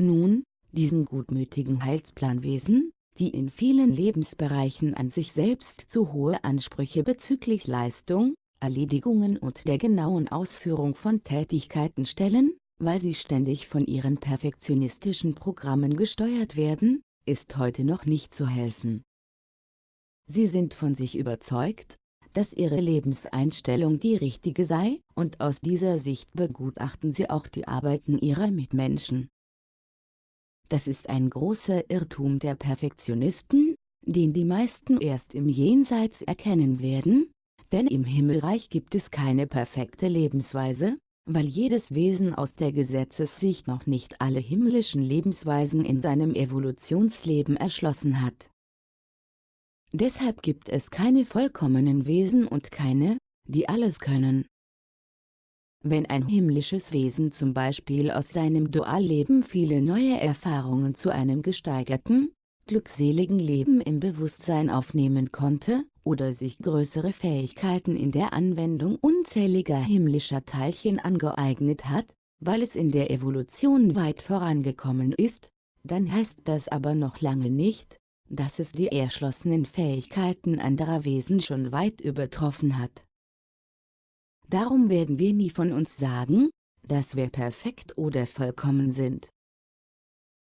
Nun, diesen gutmütigen Heilsplanwesen, die in vielen Lebensbereichen an sich selbst zu hohe Ansprüche bezüglich Leistung, Erledigungen und der genauen Ausführung von Tätigkeiten stellen, weil sie ständig von ihren perfektionistischen Programmen gesteuert werden, ist heute noch nicht zu helfen. Sie sind von sich überzeugt, dass ihre Lebenseinstellung die richtige sei, und aus dieser Sicht begutachten sie auch die Arbeiten ihrer Mitmenschen. Das ist ein großer Irrtum der Perfektionisten, den die meisten erst im Jenseits erkennen werden, denn im Himmelreich gibt es keine perfekte Lebensweise, weil jedes Wesen aus der Gesetzessicht noch nicht alle himmlischen Lebensweisen in seinem Evolutionsleben erschlossen hat. Deshalb gibt es keine vollkommenen Wesen und keine, die alles können. Wenn ein himmlisches Wesen zum Beispiel aus seinem Dualleben viele neue Erfahrungen zu einem gesteigerten, glückseligen Leben im Bewusstsein aufnehmen konnte, oder sich größere Fähigkeiten in der Anwendung unzähliger himmlischer Teilchen angeeignet hat, weil es in der Evolution weit vorangekommen ist, dann heißt das aber noch lange nicht, dass es die erschlossenen Fähigkeiten anderer Wesen schon weit übertroffen hat. Darum werden wir nie von uns sagen, dass wir perfekt oder vollkommen sind.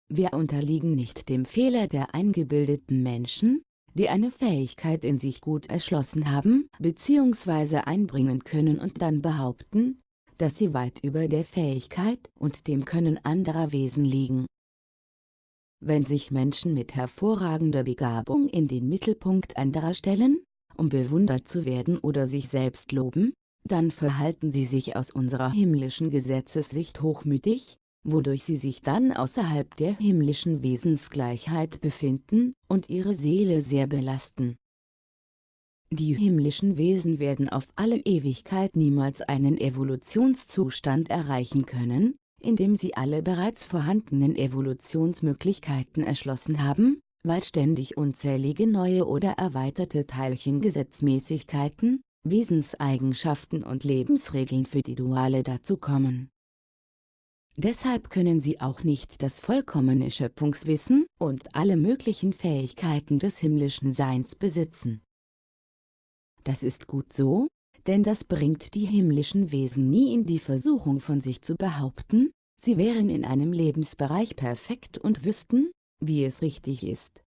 Wir unterliegen nicht dem Fehler der eingebildeten Menschen, die eine Fähigkeit in sich gut erschlossen haben bzw. einbringen können und dann behaupten, dass sie weit über der Fähigkeit und dem Können anderer Wesen liegen. Wenn sich Menschen mit hervorragender Begabung in den Mittelpunkt anderer stellen, um bewundert zu werden oder sich selbst loben, dann verhalten sie sich aus unserer himmlischen Gesetzessicht hochmütig, wodurch sie sich dann außerhalb der himmlischen Wesensgleichheit befinden und ihre Seele sehr belasten. Die himmlischen Wesen werden auf alle Ewigkeit niemals einen Evolutionszustand erreichen können, in dem sie alle bereits vorhandenen Evolutionsmöglichkeiten erschlossen haben, weil ständig unzählige neue oder erweiterte Teilchengesetzmäßigkeiten, Wesenseigenschaften und Lebensregeln für die Duale dazukommen. Deshalb können sie auch nicht das vollkommene Schöpfungswissen und alle möglichen Fähigkeiten des himmlischen Seins besitzen. Das ist gut so, denn das bringt die himmlischen Wesen nie in die Versuchung von sich zu behaupten, sie wären in einem Lebensbereich perfekt und wüssten, wie es richtig ist.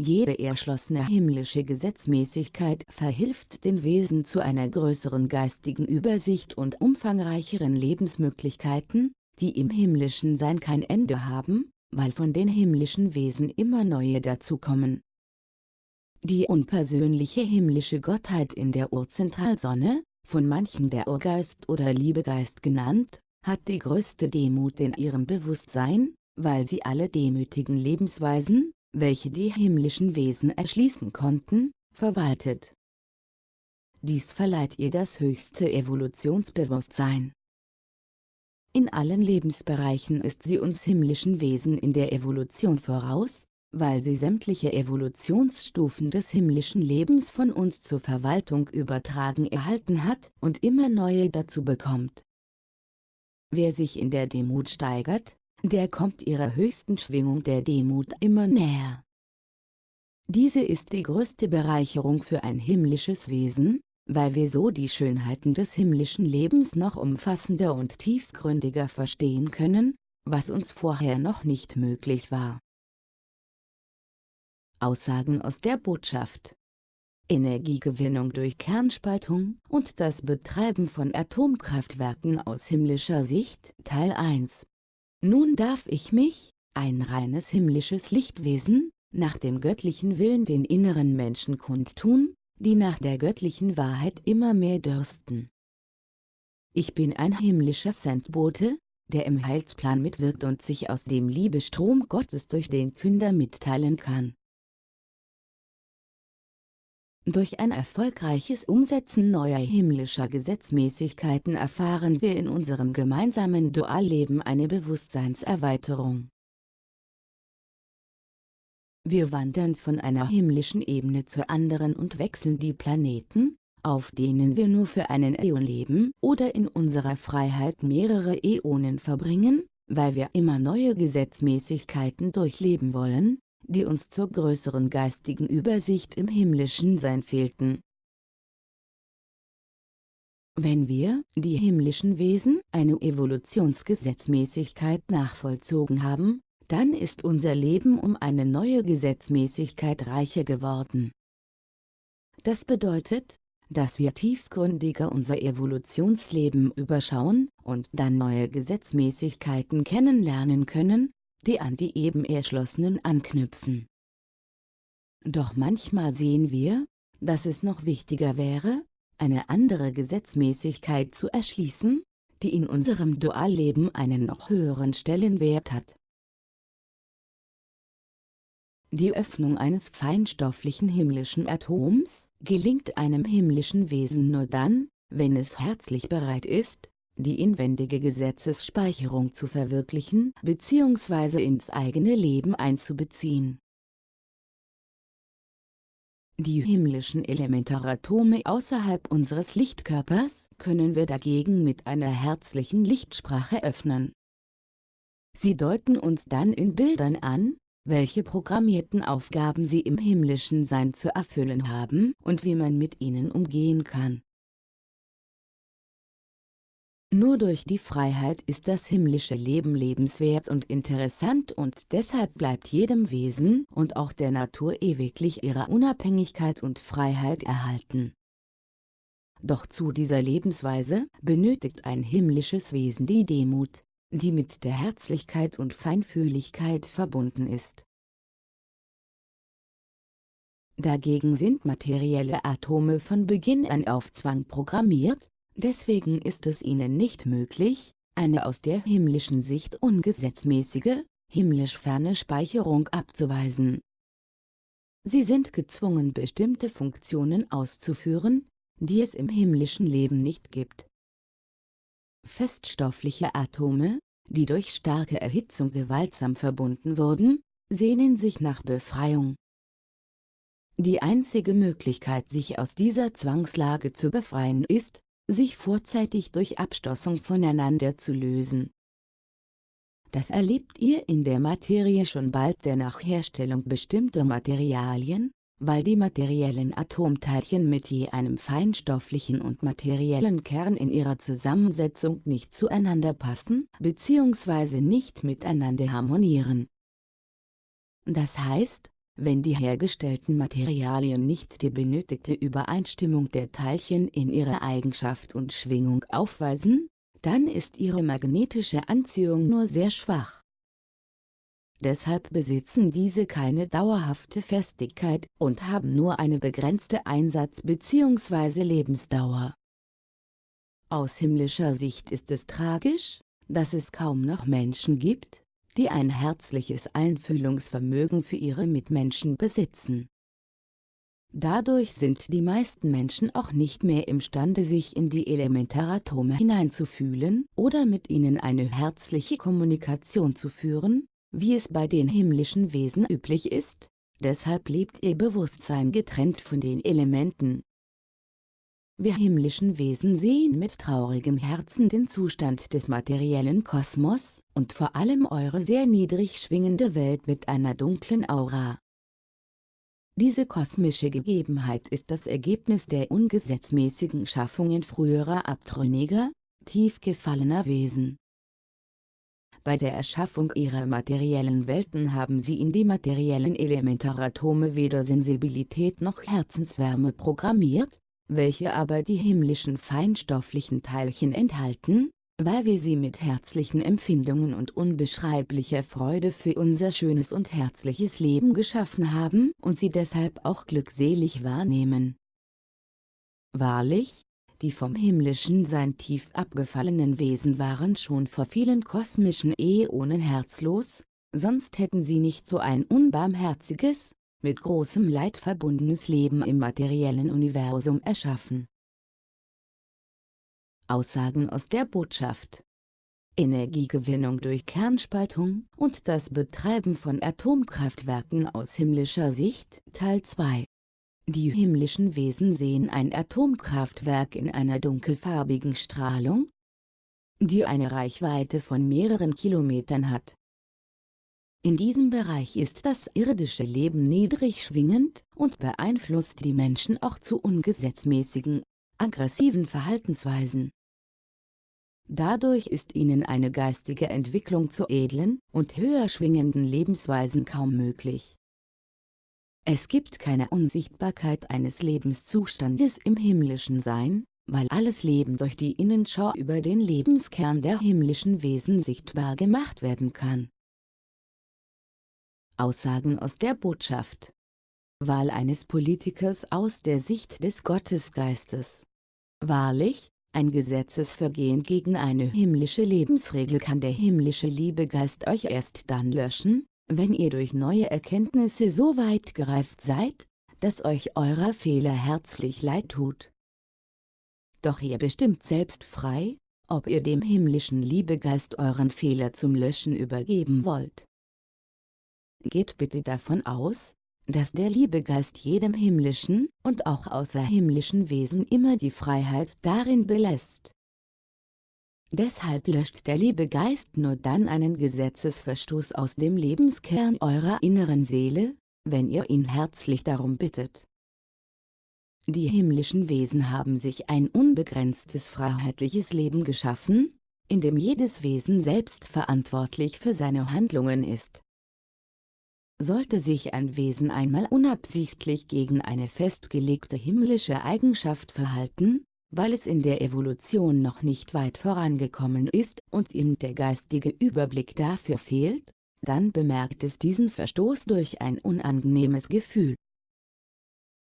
Jede erschlossene himmlische Gesetzmäßigkeit verhilft den Wesen zu einer größeren geistigen Übersicht und umfangreicheren Lebensmöglichkeiten, die im himmlischen Sein kein Ende haben, weil von den himmlischen Wesen immer neue dazukommen. Die unpersönliche himmlische Gottheit in der Urzentralsonne, von manchen der Urgeist oder Liebegeist genannt, hat die größte Demut in ihrem Bewusstsein, weil sie alle demütigen Lebensweisen, welche die himmlischen Wesen erschließen konnten, verwaltet. Dies verleiht ihr das höchste Evolutionsbewusstsein. In allen Lebensbereichen ist sie uns himmlischen Wesen in der Evolution voraus, weil sie sämtliche Evolutionsstufen des himmlischen Lebens von uns zur Verwaltung übertragen erhalten hat und immer neue dazu bekommt. Wer sich in der Demut steigert, der kommt ihrer höchsten Schwingung der Demut immer näher. Diese ist die größte Bereicherung für ein himmlisches Wesen, weil wir so die Schönheiten des himmlischen Lebens noch umfassender und tiefgründiger verstehen können, was uns vorher noch nicht möglich war. Aussagen aus der Botschaft Energiegewinnung durch Kernspaltung und das Betreiben von Atomkraftwerken aus himmlischer Sicht Teil 1 nun darf ich mich, ein reines himmlisches Lichtwesen, nach dem göttlichen Willen den inneren Menschen kundtun, die nach der göttlichen Wahrheit immer mehr dürsten. Ich bin ein himmlischer Sendbote, der im Heilsplan mitwirkt und sich aus dem Liebestrom Gottes durch den Künder mitteilen kann. Durch ein erfolgreiches Umsetzen neuer himmlischer Gesetzmäßigkeiten erfahren wir in unserem gemeinsamen Dualleben eine Bewusstseinserweiterung. Wir wandern von einer himmlischen Ebene zur anderen und wechseln die Planeten, auf denen wir nur für einen Äon leben oder in unserer Freiheit mehrere Äonen verbringen, weil wir immer neue Gesetzmäßigkeiten durchleben wollen, die uns zur größeren geistigen Übersicht im himmlischen Sein fehlten. Wenn wir, die himmlischen Wesen, eine Evolutionsgesetzmäßigkeit nachvollzogen haben, dann ist unser Leben um eine neue Gesetzmäßigkeit reicher geworden. Das bedeutet, dass wir tiefgründiger unser Evolutionsleben überschauen und dann neue Gesetzmäßigkeiten kennenlernen können, die an die eben erschlossenen anknüpfen. Doch manchmal sehen wir, dass es noch wichtiger wäre, eine andere Gesetzmäßigkeit zu erschließen, die in unserem Dualleben einen noch höheren Stellenwert hat. Die Öffnung eines feinstofflichen himmlischen Atoms gelingt einem himmlischen Wesen nur dann, wenn es herzlich bereit ist, die inwendige Gesetzesspeicherung zu verwirklichen bzw. ins eigene Leben einzubeziehen. Die himmlischen Elementaratome außerhalb unseres Lichtkörpers können wir dagegen mit einer herzlichen Lichtsprache öffnen. Sie deuten uns dann in Bildern an, welche programmierten Aufgaben sie im himmlischen Sein zu erfüllen haben und wie man mit ihnen umgehen kann. Nur durch die Freiheit ist das himmlische Leben lebenswert und interessant und deshalb bleibt jedem Wesen und auch der Natur ewiglich ihre Unabhängigkeit und Freiheit erhalten. Doch zu dieser Lebensweise benötigt ein himmlisches Wesen die Demut, die mit der Herzlichkeit und Feinfühligkeit verbunden ist. Dagegen sind materielle Atome von Beginn an auf Zwang programmiert, deswegen ist es ihnen nicht möglich, eine aus der himmlischen Sicht ungesetzmäßige, himmlisch ferne Speicherung abzuweisen. Sie sind gezwungen bestimmte Funktionen auszuführen, die es im himmlischen Leben nicht gibt. Feststoffliche Atome, die durch starke Erhitzung gewaltsam verbunden wurden, sehnen sich nach Befreiung. Die einzige Möglichkeit sich aus dieser Zwangslage zu befreien ist, sich vorzeitig durch Abstoßung voneinander zu lösen. Das erlebt ihr in der Materie schon bald der Nachherstellung bestimmter Materialien, weil die materiellen Atomteilchen mit je einem feinstofflichen und materiellen Kern in ihrer Zusammensetzung nicht zueinander passen bzw. nicht miteinander harmonieren. Das heißt, wenn die hergestellten Materialien nicht die benötigte Übereinstimmung der Teilchen in ihrer Eigenschaft und Schwingung aufweisen, dann ist ihre magnetische Anziehung nur sehr schwach. Deshalb besitzen diese keine dauerhafte Festigkeit und haben nur eine begrenzte Einsatz- bzw. Lebensdauer. Aus himmlischer Sicht ist es tragisch, dass es kaum noch Menschen gibt, die ein herzliches Einfühlungsvermögen für ihre Mitmenschen besitzen. Dadurch sind die meisten Menschen auch nicht mehr imstande sich in die Elementaratome hineinzufühlen oder mit ihnen eine herzliche Kommunikation zu führen, wie es bei den himmlischen Wesen üblich ist, deshalb lebt ihr Bewusstsein getrennt von den Elementen. Wir himmlischen Wesen sehen mit traurigem Herzen den Zustand des materiellen Kosmos und vor allem eure sehr niedrig schwingende Welt mit einer dunklen Aura. Diese kosmische Gegebenheit ist das Ergebnis der ungesetzmäßigen Schaffungen früherer abtrünniger, tief gefallener Wesen. Bei der Erschaffung ihrer materiellen Welten haben sie in die materiellen Elementaratome weder Sensibilität noch Herzenswärme programmiert, welche aber die himmlischen feinstofflichen Teilchen enthalten, weil wir sie mit herzlichen Empfindungen und unbeschreiblicher Freude für unser schönes und herzliches Leben geschaffen haben und sie deshalb auch glückselig wahrnehmen. Wahrlich, die vom himmlischen Sein tief abgefallenen Wesen waren schon vor vielen kosmischen Äonen herzlos, sonst hätten sie nicht so ein unbarmherziges, mit großem Leid verbundenes Leben im materiellen Universum erschaffen. Aussagen aus der Botschaft Energiegewinnung durch Kernspaltung und das Betreiben von Atomkraftwerken aus himmlischer Sicht Teil 2 die himmlischen Wesen sehen ein Atomkraftwerk in einer dunkelfarbigen Strahlung, die eine Reichweite von mehreren Kilometern hat. In diesem Bereich ist das irdische Leben niedrig schwingend und beeinflusst die Menschen auch zu ungesetzmäßigen, aggressiven Verhaltensweisen. Dadurch ist ihnen eine geistige Entwicklung zu edlen und höher schwingenden Lebensweisen kaum möglich. Es gibt keine Unsichtbarkeit eines Lebenszustandes im himmlischen Sein, weil alles Leben durch die Innenschau über den Lebenskern der himmlischen Wesen sichtbar gemacht werden kann. Aussagen aus der Botschaft Wahl eines Politikers aus der Sicht des Gottesgeistes Wahrlich, ein Gesetzesvergehen gegen eine himmlische Lebensregel kann der himmlische Liebegeist euch erst dann löschen, wenn ihr durch neue Erkenntnisse so weit gereift seid, dass euch eurer Fehler herzlich leid tut. Doch ihr bestimmt selbst frei, ob ihr dem himmlischen Liebegeist euren Fehler zum Löschen übergeben wollt. Geht bitte davon aus, dass der Liebegeist jedem himmlischen und auch außerhimmlischen Wesen immer die Freiheit darin belässt. Deshalb löscht der Liebegeist nur dann einen Gesetzesverstoß aus dem Lebenskern eurer inneren Seele, wenn ihr ihn herzlich darum bittet. Die himmlischen Wesen haben sich ein unbegrenztes freiheitliches Leben geschaffen, in dem jedes Wesen selbst verantwortlich für seine Handlungen ist. Sollte sich ein Wesen einmal unabsichtlich gegen eine festgelegte himmlische Eigenschaft verhalten, weil es in der Evolution noch nicht weit vorangekommen ist und ihm der geistige Überblick dafür fehlt, dann bemerkt es diesen Verstoß durch ein unangenehmes Gefühl.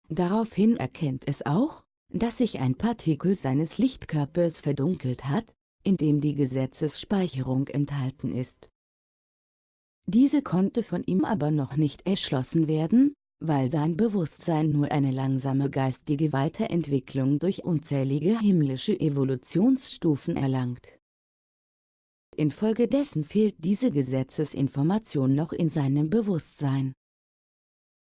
Daraufhin erkennt es auch, dass sich ein Partikel seines Lichtkörpers verdunkelt hat, in dem die Gesetzesspeicherung enthalten ist. Diese konnte von ihm aber noch nicht erschlossen werden, weil sein Bewusstsein nur eine langsame geistige Weiterentwicklung durch unzählige himmlische Evolutionsstufen erlangt. Infolgedessen fehlt diese Gesetzesinformation noch in seinem Bewusstsein.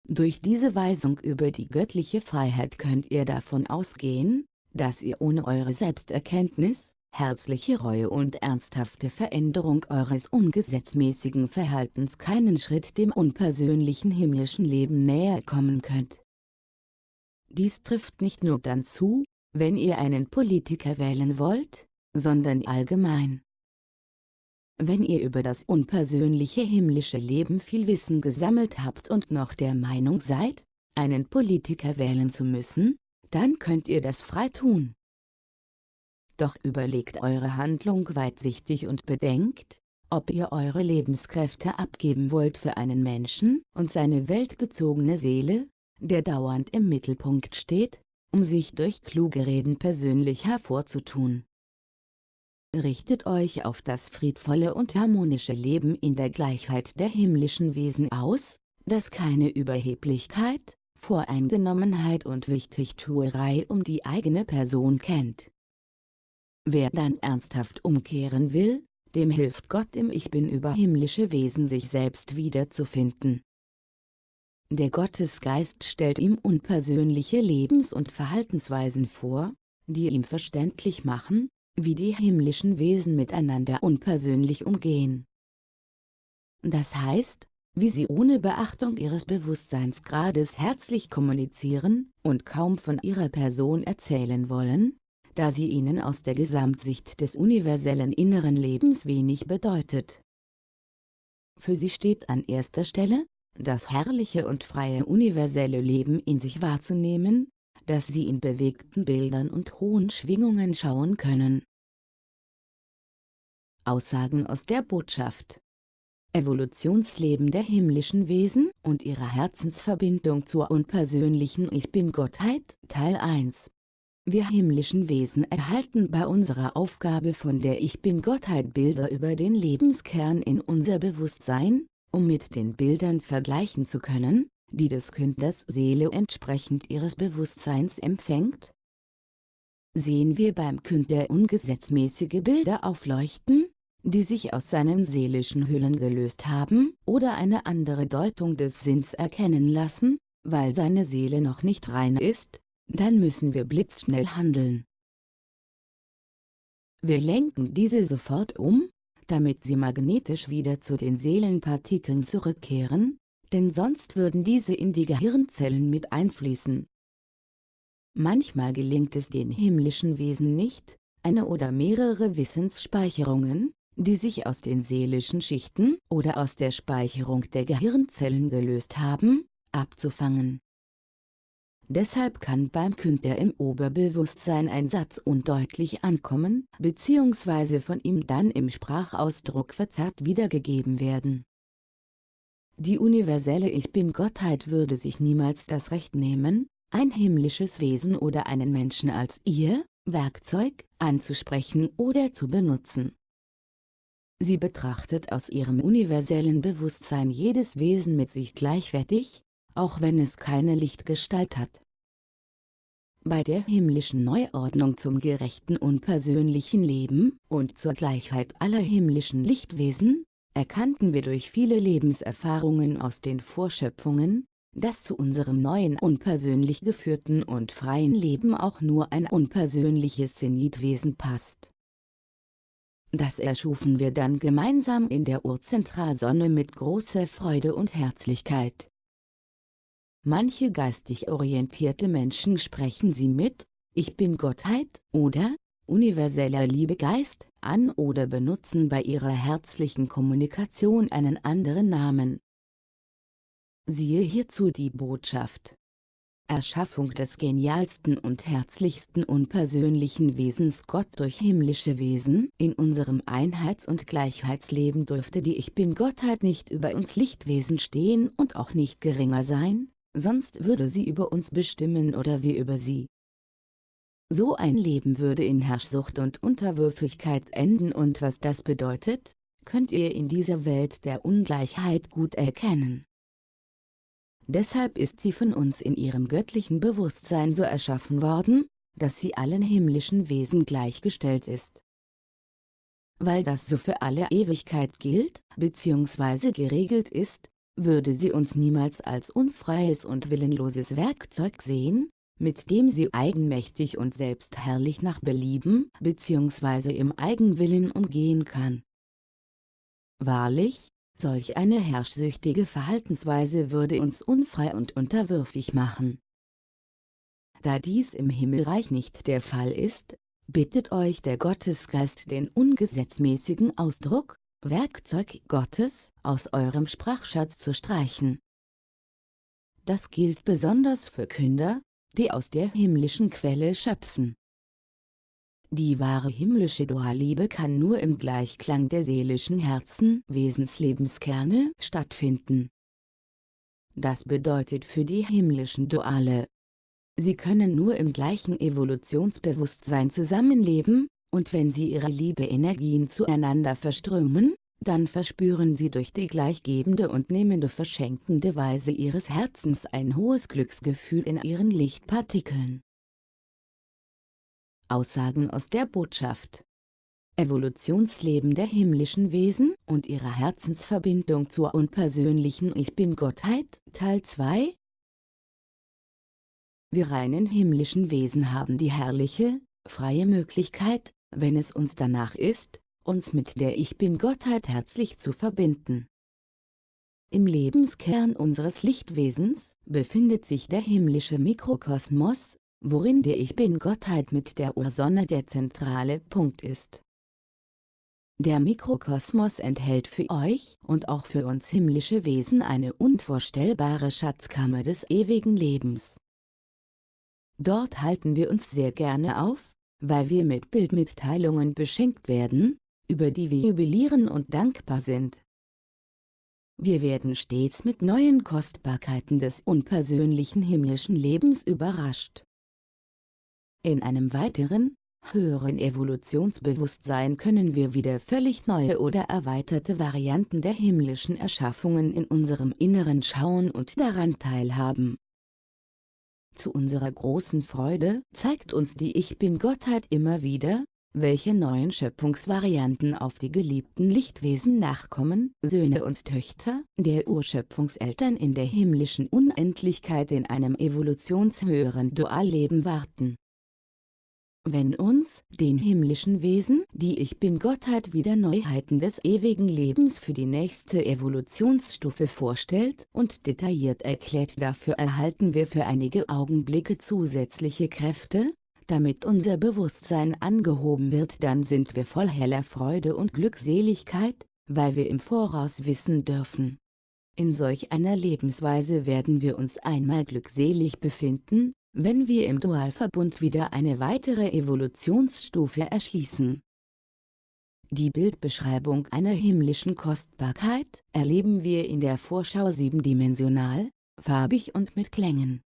Durch diese Weisung über die göttliche Freiheit könnt ihr davon ausgehen, dass ihr ohne eure Selbsterkenntnis, herzliche Reue und ernsthafte Veränderung eures ungesetzmäßigen Verhaltens keinen Schritt dem unpersönlichen himmlischen Leben näher kommen könnt. Dies trifft nicht nur dann zu, wenn ihr einen Politiker wählen wollt, sondern allgemein. Wenn ihr über das unpersönliche himmlische Leben viel Wissen gesammelt habt und noch der Meinung seid, einen Politiker wählen zu müssen, dann könnt ihr das frei tun. Doch überlegt eure Handlung weitsichtig und bedenkt, ob ihr eure Lebenskräfte abgeben wollt für einen Menschen und seine weltbezogene Seele, der dauernd im Mittelpunkt steht, um sich durch kluge Reden persönlich hervorzutun. Richtet euch auf das friedvolle und harmonische Leben in der Gleichheit der himmlischen Wesen aus, das keine Überheblichkeit, Voreingenommenheit und Wichtigtuerei um die eigene Person kennt. Wer dann ernsthaft umkehren will, dem hilft Gott im Ich Bin über himmlische Wesen sich selbst wiederzufinden. Der Gottesgeist stellt ihm unpersönliche Lebens- und Verhaltensweisen vor, die ihm verständlich machen, wie die himmlischen Wesen miteinander unpersönlich umgehen. Das heißt, wie sie ohne Beachtung ihres Bewusstseinsgrades herzlich kommunizieren und kaum von ihrer Person erzählen wollen, da sie ihnen aus der Gesamtsicht des universellen inneren Lebens wenig bedeutet. Für sie steht an erster Stelle, das herrliche und freie universelle Leben in sich wahrzunehmen, das sie in bewegten Bildern und hohen Schwingungen schauen können. Aussagen aus der Botschaft Evolutionsleben der himmlischen Wesen und ihrer Herzensverbindung zur unpersönlichen Ich Bin-Gottheit Teil 1 wir himmlischen Wesen erhalten bei unserer Aufgabe von der Ich Bin-Gottheit Bilder über den Lebenskern in unser Bewusstsein, um mit den Bildern vergleichen zu können, die des Künders Seele entsprechend ihres Bewusstseins empfängt? Sehen wir beim Künder ungesetzmäßige Bilder aufleuchten, die sich aus seinen seelischen Hüllen gelöst haben oder eine andere Deutung des Sinns erkennen lassen, weil seine Seele noch nicht rein ist, dann müssen wir blitzschnell handeln. Wir lenken diese sofort um, damit sie magnetisch wieder zu den Seelenpartikeln zurückkehren, denn sonst würden diese in die Gehirnzellen mit einfließen. Manchmal gelingt es den himmlischen Wesen nicht, eine oder mehrere Wissensspeicherungen, die sich aus den seelischen Schichten oder aus der Speicherung der Gehirnzellen gelöst haben, abzufangen. Deshalb kann beim Künder im Oberbewusstsein ein Satz undeutlich ankommen, bzw. von ihm dann im Sprachausdruck verzerrt wiedergegeben werden. Die universelle Ich Bin-Gottheit würde sich niemals das Recht nehmen, ein himmlisches Wesen oder einen Menschen als ihr, Werkzeug, anzusprechen oder zu benutzen. Sie betrachtet aus ihrem universellen Bewusstsein jedes Wesen mit sich gleichwertig, auch wenn es keine Lichtgestalt hat. Bei der himmlischen Neuordnung zum gerechten und persönlichen Leben und zur Gleichheit aller himmlischen Lichtwesen, erkannten wir durch viele Lebenserfahrungen aus den Vorschöpfungen, dass zu unserem neuen unpersönlich geführten und freien Leben auch nur ein unpersönliches Zenitwesen passt. Das erschufen wir dann gemeinsam in der Urzentralsonne mit großer Freude und Herzlichkeit. Manche geistig orientierte Menschen sprechen sie mit, ich bin Gottheit, oder, universeller Liebegeist, an oder benutzen bei ihrer herzlichen Kommunikation einen anderen Namen. Siehe hierzu die Botschaft. Erschaffung des genialsten und herzlichsten unpersönlichen Wesens Gott durch himmlische Wesen, in unserem Einheits- und Gleichheitsleben dürfte die Ich Bin-Gottheit nicht über uns Lichtwesen stehen und auch nicht geringer sein, sonst würde sie über uns bestimmen oder wir über sie. So ein Leben würde in Herrschsucht und Unterwürfigkeit enden und was das bedeutet, könnt ihr in dieser Welt der Ungleichheit gut erkennen. Deshalb ist sie von uns in ihrem göttlichen Bewusstsein so erschaffen worden, dass sie allen himmlischen Wesen gleichgestellt ist. Weil das so für alle Ewigkeit gilt, bzw. geregelt ist, würde sie uns niemals als unfreies und willenloses Werkzeug sehen, mit dem sie eigenmächtig und selbstherrlich nach Belieben bzw. im Eigenwillen umgehen kann. Wahrlich, solch eine herrschsüchtige Verhaltensweise würde uns unfrei und unterwürfig machen. Da dies im Himmelreich nicht der Fall ist, bittet euch der Gottesgeist den ungesetzmäßigen Ausdruck, Werkzeug Gottes, aus eurem Sprachschatz zu streichen. Das gilt besonders für Künder, die aus der himmlischen Quelle schöpfen. Die wahre himmlische Dualliebe kann nur im Gleichklang der seelischen Herzen Wesenslebenskerne stattfinden. Das bedeutet für die himmlischen Duale. Sie können nur im gleichen Evolutionsbewusstsein zusammenleben, und wenn sie ihre Liebe-Energien zueinander verströmen, dann verspüren sie durch die gleichgebende und nehmende verschenkende Weise ihres Herzens ein hohes Glücksgefühl in ihren Lichtpartikeln. Aussagen aus der Botschaft Evolutionsleben der himmlischen Wesen und ihrer Herzensverbindung zur unpersönlichen Ich Bin-Gottheit, Teil 2 Wir reinen himmlischen Wesen haben die herrliche, freie Möglichkeit, wenn es uns danach ist, uns mit der Ich Bin-Gottheit herzlich zu verbinden. Im Lebenskern unseres Lichtwesens befindet sich der himmlische Mikrokosmos, worin der Ich Bin-Gottheit mit der Ursonne der zentrale Punkt ist. Der Mikrokosmos enthält für euch und auch für uns himmlische Wesen eine unvorstellbare Schatzkammer des ewigen Lebens. Dort halten wir uns sehr gerne auf, weil wir mit Bildmitteilungen beschenkt werden, über die wir jubilieren und dankbar sind. Wir werden stets mit neuen Kostbarkeiten des unpersönlichen himmlischen Lebens überrascht. In einem weiteren, höheren Evolutionsbewusstsein können wir wieder völlig neue oder erweiterte Varianten der himmlischen Erschaffungen in unserem Inneren schauen und daran teilhaben. Zu unserer großen Freude zeigt uns die Ich Bin-Gottheit immer wieder, welche neuen Schöpfungsvarianten auf die geliebten Lichtwesen nachkommen, Söhne und Töchter, der Urschöpfungseltern in der himmlischen Unendlichkeit in einem evolutionshöheren Dualleben warten. Wenn uns, den himmlischen Wesen, die Ich Bin-Gottheit wieder Neuheiten des ewigen Lebens für die nächste Evolutionsstufe vorstellt und detailliert erklärt dafür erhalten wir für einige Augenblicke zusätzliche Kräfte, damit unser Bewusstsein angehoben wird dann sind wir voll heller Freude und Glückseligkeit, weil wir im Voraus wissen dürfen. In solch einer Lebensweise werden wir uns einmal glückselig befinden, wenn wir im Dualverbund wieder eine weitere Evolutionsstufe erschließen. Die Bildbeschreibung einer himmlischen Kostbarkeit erleben wir in der Vorschau siebendimensional, farbig und mit Klängen.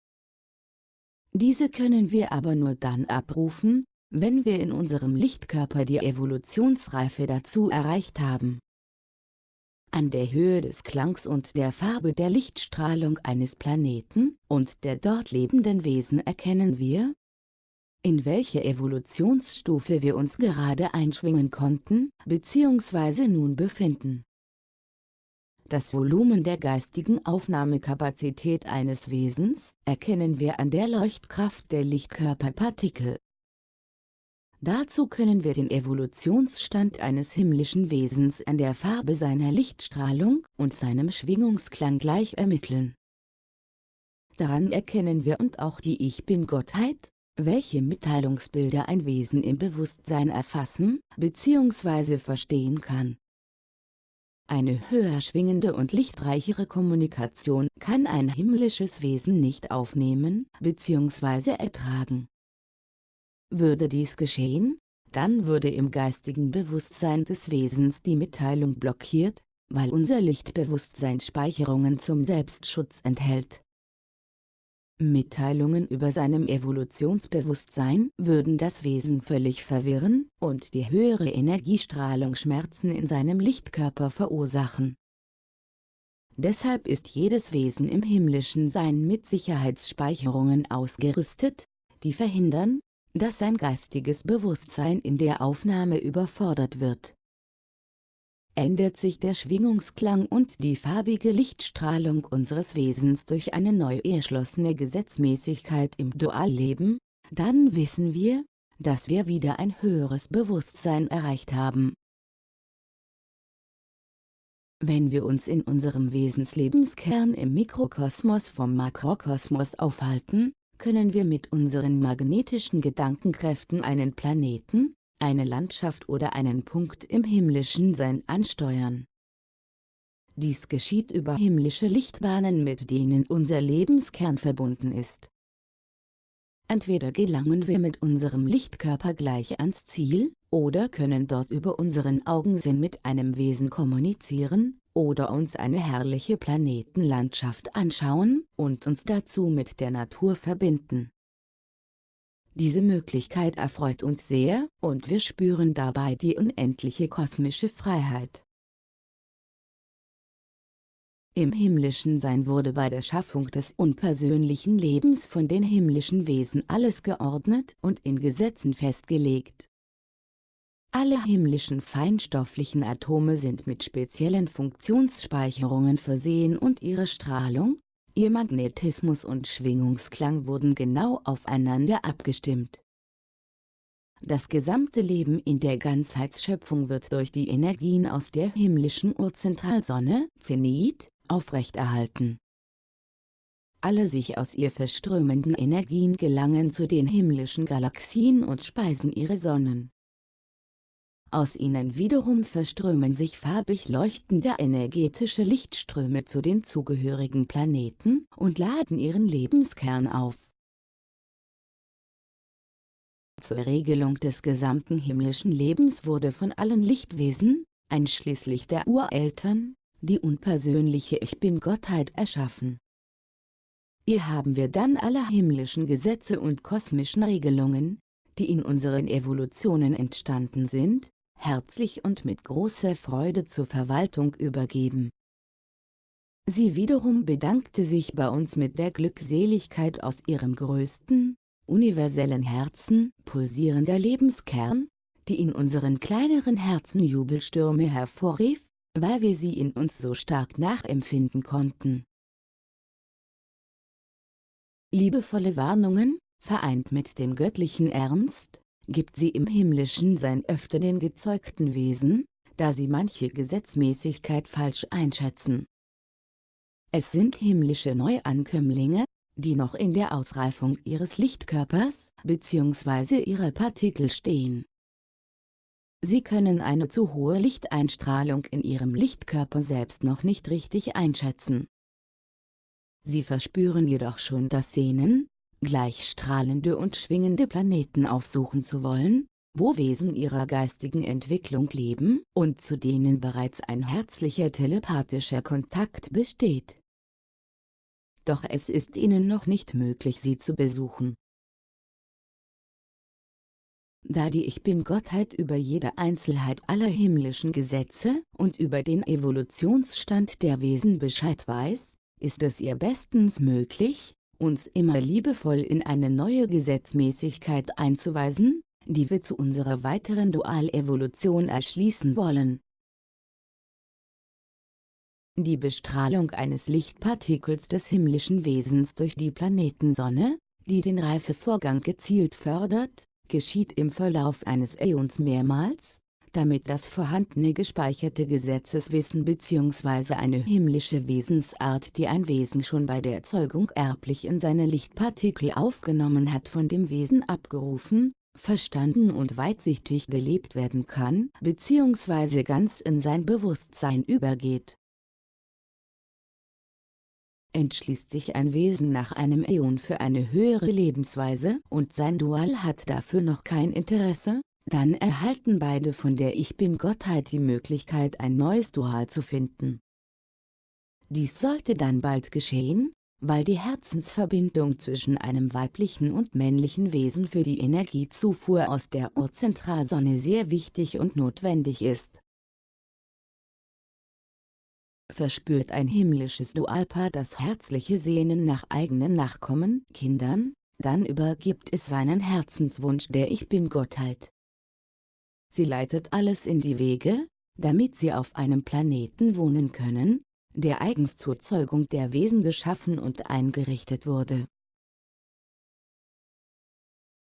Diese können wir aber nur dann abrufen, wenn wir in unserem Lichtkörper die Evolutionsreife dazu erreicht haben. An der Höhe des Klangs und der Farbe der Lichtstrahlung eines Planeten und der dort lebenden Wesen erkennen wir, in welche Evolutionsstufe wir uns gerade einschwingen konnten, bzw. nun befinden. Das Volumen der geistigen Aufnahmekapazität eines Wesens erkennen wir an der Leuchtkraft der Lichtkörperpartikel. Dazu können wir den Evolutionsstand eines himmlischen Wesens an der Farbe seiner Lichtstrahlung und seinem Schwingungsklang gleich ermitteln. Daran erkennen wir und auch die Ich-Bin-Gottheit, welche Mitteilungsbilder ein Wesen im Bewusstsein erfassen bzw. verstehen kann. Eine höher schwingende und lichtreichere Kommunikation kann ein himmlisches Wesen nicht aufnehmen bzw. ertragen. Würde dies geschehen, dann würde im geistigen Bewusstsein des Wesens die Mitteilung blockiert, weil unser Lichtbewusstsein Speicherungen zum Selbstschutz enthält. Mitteilungen über seinem Evolutionsbewusstsein würden das Wesen völlig verwirren und die höhere Energiestrahlung Schmerzen in seinem Lichtkörper verursachen. Deshalb ist jedes Wesen im himmlischen Sein mit Sicherheitsspeicherungen ausgerüstet, die verhindern, dass sein geistiges Bewusstsein in der Aufnahme überfordert wird. Ändert sich der Schwingungsklang und die farbige Lichtstrahlung unseres Wesens durch eine neu erschlossene Gesetzmäßigkeit im Dualleben, dann wissen wir, dass wir wieder ein höheres Bewusstsein erreicht haben. Wenn wir uns in unserem Wesenslebenskern im Mikrokosmos vom Makrokosmos aufhalten, können wir mit unseren magnetischen Gedankenkräften einen Planeten, eine Landschaft oder einen Punkt im himmlischen Sein ansteuern. Dies geschieht über himmlische Lichtbahnen mit denen unser Lebenskern verbunden ist. Entweder gelangen wir mit unserem Lichtkörper gleich ans Ziel, oder können dort über unseren Augensinn mit einem Wesen kommunizieren, oder uns eine herrliche Planetenlandschaft anschauen und uns dazu mit der Natur verbinden. Diese Möglichkeit erfreut uns sehr, und wir spüren dabei die unendliche kosmische Freiheit. Im himmlischen Sein wurde bei der Schaffung des unpersönlichen Lebens von den himmlischen Wesen alles geordnet und in Gesetzen festgelegt. Alle himmlischen feinstofflichen Atome sind mit speziellen Funktionsspeicherungen versehen und ihre Strahlung, ihr Magnetismus und Schwingungsklang wurden genau aufeinander abgestimmt. Das gesamte Leben in der Ganzheitsschöpfung wird durch die Energien aus der himmlischen Urzentralsonne, Zenit, aufrechterhalten. Alle sich aus ihr verströmenden Energien gelangen zu den himmlischen Galaxien und speisen ihre Sonnen. Aus ihnen wiederum verströmen sich farbig leuchtende energetische Lichtströme zu den zugehörigen Planeten und laden ihren Lebenskern auf. Zur Regelung des gesamten himmlischen Lebens wurde von allen Lichtwesen, einschließlich der Ureltern, die unpersönliche Ich Bin-Gottheit erschaffen. Hier haben wir dann alle himmlischen Gesetze und kosmischen Regelungen, die in unseren Evolutionen entstanden sind, herzlich und mit großer Freude zur Verwaltung übergeben. Sie wiederum bedankte sich bei uns mit der Glückseligkeit aus ihrem größten, universellen Herzen, pulsierender Lebenskern, die in unseren kleineren Herzen Jubelstürme hervorrief, weil wir sie in uns so stark nachempfinden konnten. Liebevolle Warnungen, vereint mit dem göttlichen Ernst, gibt sie im himmlischen Sein öfter den gezeugten Wesen, da sie manche Gesetzmäßigkeit falsch einschätzen. Es sind himmlische Neuankömmlinge, die noch in der Ausreifung ihres Lichtkörpers bzw. ihrer Partikel stehen. Sie können eine zu hohe Lichteinstrahlung in ihrem Lichtkörper selbst noch nicht richtig einschätzen. Sie verspüren jedoch schon das Sehnen, gleich strahlende und schwingende Planeten aufsuchen zu wollen, wo Wesen ihrer geistigen Entwicklung leben und zu denen bereits ein herzlicher telepathischer Kontakt besteht. Doch es ist ihnen noch nicht möglich sie zu besuchen. da die Ich Bin-Gottheit über jede Einzelheit aller himmlischen Gesetze und über den Evolutionsstand der Wesen Bescheid weiß, ist es ihr bestens möglich, uns immer liebevoll in eine neue Gesetzmäßigkeit einzuweisen, die wir zu unserer weiteren Dualevolution erschließen wollen. Die Bestrahlung eines Lichtpartikels des himmlischen Wesens durch die Planetensonne, die den Reifevorgang gezielt fördert, geschieht im Verlauf eines Äons mehrmals, damit das vorhandene gespeicherte Gesetzeswissen bzw. eine himmlische Wesensart die ein Wesen schon bei der Erzeugung erblich in seine Lichtpartikel aufgenommen hat von dem Wesen abgerufen, verstanden und weitsichtig gelebt werden kann bzw. ganz in sein Bewusstsein übergeht. Entschließt sich ein Wesen nach einem Äon für eine höhere Lebensweise und sein Dual hat dafür noch kein Interesse, dann erhalten beide von der Ich Bin-Gottheit die Möglichkeit ein neues Dual zu finden. Dies sollte dann bald geschehen, weil die Herzensverbindung zwischen einem weiblichen und männlichen Wesen für die Energiezufuhr aus der Urzentralsonne sehr wichtig und notwendig ist. Verspürt ein himmlisches Dualpaar das herzliche Sehnen nach eigenen Nachkommen, Kindern, dann übergibt es seinen Herzenswunsch der Ich Bin-Gottheit. Sie leitet alles in die Wege, damit sie auf einem Planeten wohnen können, der eigens zur Zeugung der Wesen geschaffen und eingerichtet wurde.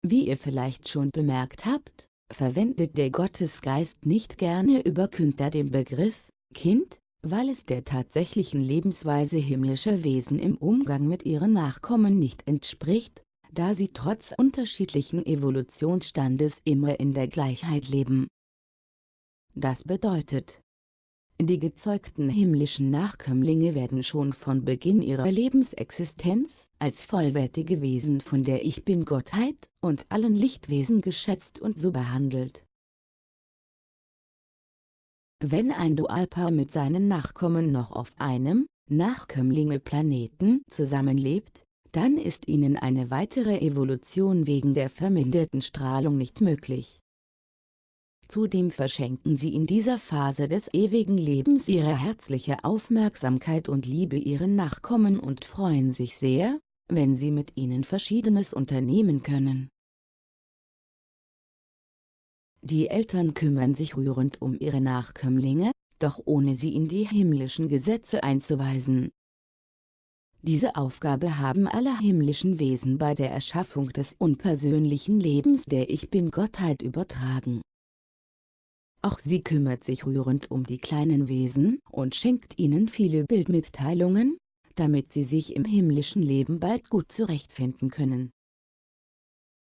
Wie ihr vielleicht schon bemerkt habt, verwendet der Gottesgeist nicht gerne über Künder den Begriff Kind, weil es der tatsächlichen Lebensweise himmlischer Wesen im Umgang mit ihren Nachkommen nicht entspricht, da sie trotz unterschiedlichen Evolutionsstandes immer in der Gleichheit leben. Das bedeutet, die gezeugten himmlischen Nachkömmlinge werden schon von Beginn ihrer Lebensexistenz als vollwertige Wesen von der Ich Bin-Gottheit und allen Lichtwesen geschätzt und so behandelt. Wenn ein Dualpaar mit seinen Nachkommen noch auf einem Nachkömmlinge-Planeten zusammenlebt, dann ist ihnen eine weitere Evolution wegen der verminderten Strahlung nicht möglich. Zudem verschenken sie in dieser Phase des ewigen Lebens ihre herzliche Aufmerksamkeit und Liebe ihren Nachkommen und freuen sich sehr, wenn sie mit ihnen Verschiedenes unternehmen können. Die Eltern kümmern sich rührend um ihre Nachkömmlinge, doch ohne sie in die himmlischen Gesetze einzuweisen. Diese Aufgabe haben alle himmlischen Wesen bei der Erschaffung des unpersönlichen Lebens der Ich Bin-Gottheit übertragen. Auch sie kümmert sich rührend um die kleinen Wesen und schenkt ihnen viele Bildmitteilungen, damit sie sich im himmlischen Leben bald gut zurechtfinden können.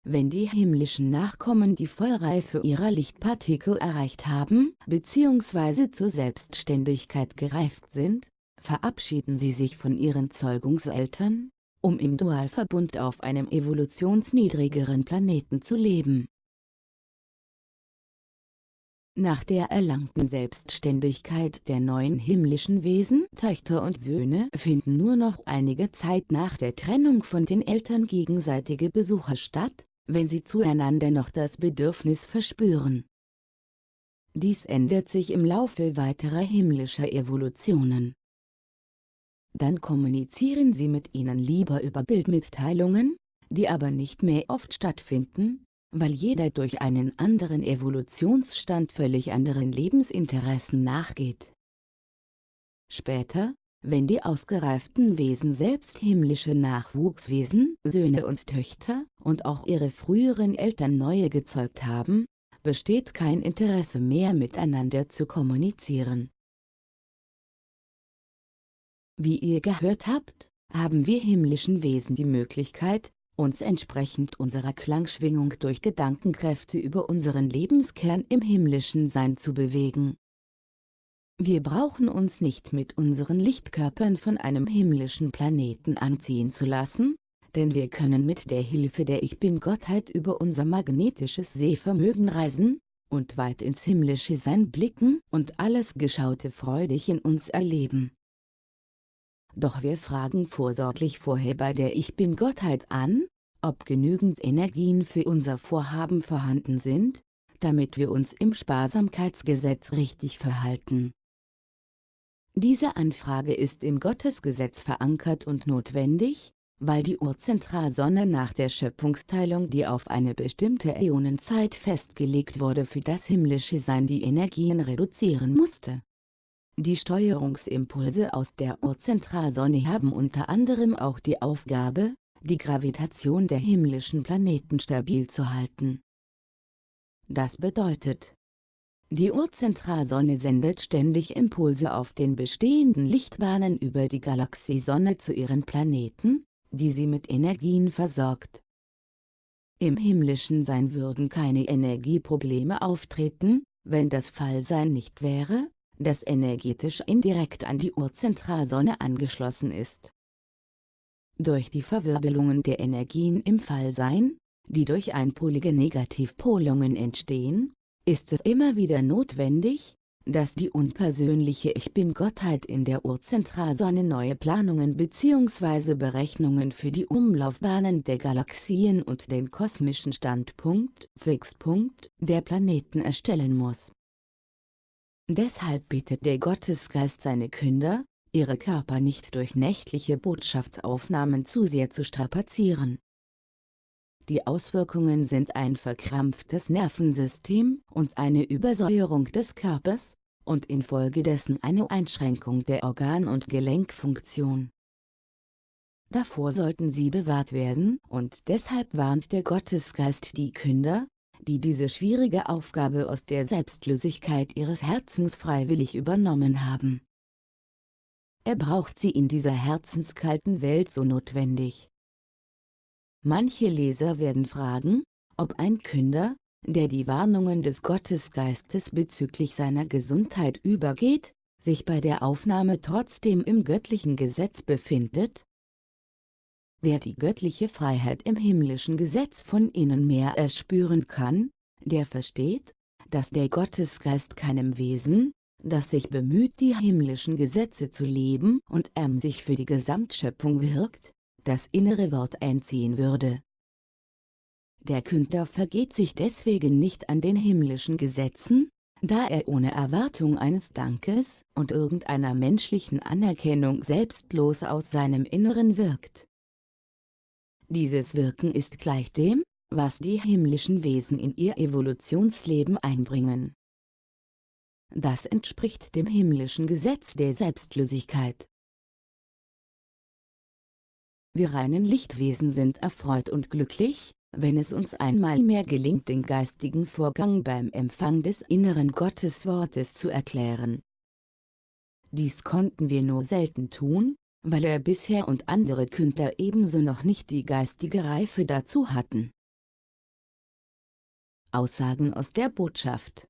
Wenn die himmlischen Nachkommen die Vollreife ihrer Lichtpartikel erreicht haben, bzw. zur Selbstständigkeit gereift sind, verabschieden sie sich von ihren Zeugungseltern, um im Dualverbund auf einem evolutionsniedrigeren Planeten zu leben. Nach der erlangten Selbstständigkeit der neuen himmlischen Wesen, Töchter und Söhne, finden nur noch einige Zeit nach der Trennung von den Eltern gegenseitige Besuche statt, wenn sie zueinander noch das Bedürfnis verspüren. Dies ändert sich im Laufe weiterer himmlischer Evolutionen dann kommunizieren Sie mit ihnen lieber über Bildmitteilungen, die aber nicht mehr oft stattfinden, weil jeder durch einen anderen Evolutionsstand völlig anderen Lebensinteressen nachgeht. Später, wenn die ausgereiften Wesen selbst himmlische Nachwuchswesen, Söhne und Töchter, und auch ihre früheren Eltern neue gezeugt haben, besteht kein Interesse mehr miteinander zu kommunizieren. Wie ihr gehört habt, haben wir himmlischen Wesen die Möglichkeit, uns entsprechend unserer Klangschwingung durch Gedankenkräfte über unseren Lebenskern im himmlischen Sein zu bewegen. Wir brauchen uns nicht mit unseren Lichtkörpern von einem himmlischen Planeten anziehen zu lassen, denn wir können mit der Hilfe der Ich Bin-Gottheit über unser magnetisches Sehvermögen reisen, und weit ins himmlische Sein blicken und alles Geschaute freudig in uns erleben. Doch wir fragen vorsorglich vorher bei der Ich Bin-Gottheit an, ob genügend Energien für unser Vorhaben vorhanden sind, damit wir uns im Sparsamkeitsgesetz richtig verhalten. Diese Anfrage ist im Gottesgesetz verankert und notwendig, weil die Urzentralsonne nach der Schöpfungsteilung die auf eine bestimmte Äonenzeit festgelegt wurde für das himmlische Sein die Energien reduzieren musste. Die Steuerungsimpulse aus der Urzentralsonne haben unter anderem auch die Aufgabe, die Gravitation der himmlischen Planeten stabil zu halten. Das bedeutet, die Urzentralsonne sendet ständig Impulse auf den bestehenden Lichtbahnen über die Galaxiesonne zu ihren Planeten, die sie mit Energien versorgt. Im himmlischen Sein würden keine Energieprobleme auftreten, wenn das Fallsein nicht wäre, das energetisch indirekt an die Urzentralsonne angeschlossen ist. Durch die Verwirbelungen der Energien im Fallsein, die durch einpolige Negativpolungen entstehen, ist es immer wieder notwendig, dass die unpersönliche Ich Bin-Gottheit in der Urzentralsonne neue Planungen bzw. Berechnungen für die Umlaufbahnen der Galaxien und den kosmischen Standpunkt, Fixpunkt, der Planeten erstellen muss. Deshalb bittet der Gottesgeist seine Künder, ihre Körper nicht durch nächtliche Botschaftsaufnahmen zu sehr zu strapazieren. Die Auswirkungen sind ein verkrampftes Nervensystem und eine Übersäuerung des Körpers, und infolgedessen eine Einschränkung der Organ- und Gelenkfunktion. Davor sollten sie bewahrt werden und deshalb warnt der Gottesgeist die Künder, die diese schwierige Aufgabe aus der Selbstlosigkeit ihres Herzens freiwillig übernommen haben. Er braucht sie in dieser herzenskalten Welt so notwendig. Manche Leser werden fragen, ob ein Künder, der die Warnungen des Gottesgeistes bezüglich seiner Gesundheit übergeht, sich bei der Aufnahme trotzdem im göttlichen Gesetz befindet? Wer die göttliche Freiheit im himmlischen Gesetz von innen mehr erspüren kann, der versteht, dass der Gottesgeist keinem Wesen, das sich bemüht die himmlischen Gesetze zu leben und ähm sich für die Gesamtschöpfung wirkt, das innere Wort einziehen würde. Der Künder vergeht sich deswegen nicht an den himmlischen Gesetzen, da er ohne Erwartung eines Dankes und irgendeiner menschlichen Anerkennung selbstlos aus seinem Inneren wirkt. Dieses Wirken ist gleich dem, was die himmlischen Wesen in ihr Evolutionsleben einbringen. Das entspricht dem himmlischen Gesetz der Selbstlosigkeit. Wir reinen Lichtwesen sind erfreut und glücklich, wenn es uns einmal mehr gelingt den geistigen Vorgang beim Empfang des inneren Gotteswortes zu erklären. Dies konnten wir nur selten tun, weil er bisher und andere Künder ebenso noch nicht die geistige Reife dazu hatten. Aussagen aus der Botschaft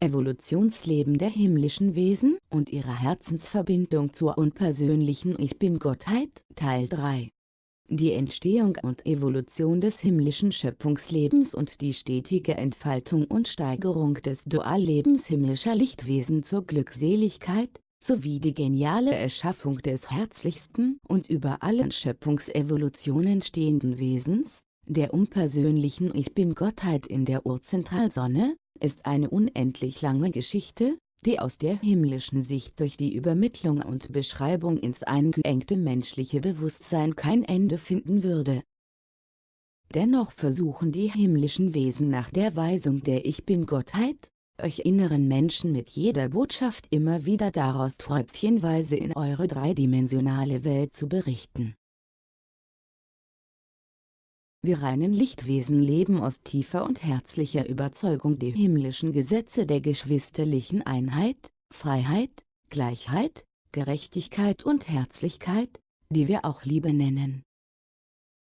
Evolutionsleben der himmlischen Wesen und ihrer Herzensverbindung zur unpersönlichen Ich Bin-Gottheit, Teil 3 Die Entstehung und Evolution des himmlischen Schöpfungslebens und die stetige Entfaltung und Steigerung des Duallebens himmlischer Lichtwesen zur Glückseligkeit, sowie die geniale Erschaffung des herzlichsten und über allen Schöpfungsevolutionen stehenden Wesens, der unpersönlichen Ich Bin-Gottheit in der Urzentralsonne, ist eine unendlich lange Geschichte, die aus der himmlischen Sicht durch die Übermittlung und Beschreibung ins eingeengte menschliche Bewusstsein kein Ende finden würde. Dennoch versuchen die himmlischen Wesen nach der Weisung der Ich Bin-Gottheit, euch inneren Menschen mit jeder Botschaft immer wieder daraus tröpfchenweise in eure dreidimensionale Welt zu berichten. Wir reinen Lichtwesen leben aus tiefer und herzlicher Überzeugung die himmlischen Gesetze der geschwisterlichen Einheit, Freiheit, Gleichheit, Gerechtigkeit und Herzlichkeit, die wir auch Liebe nennen.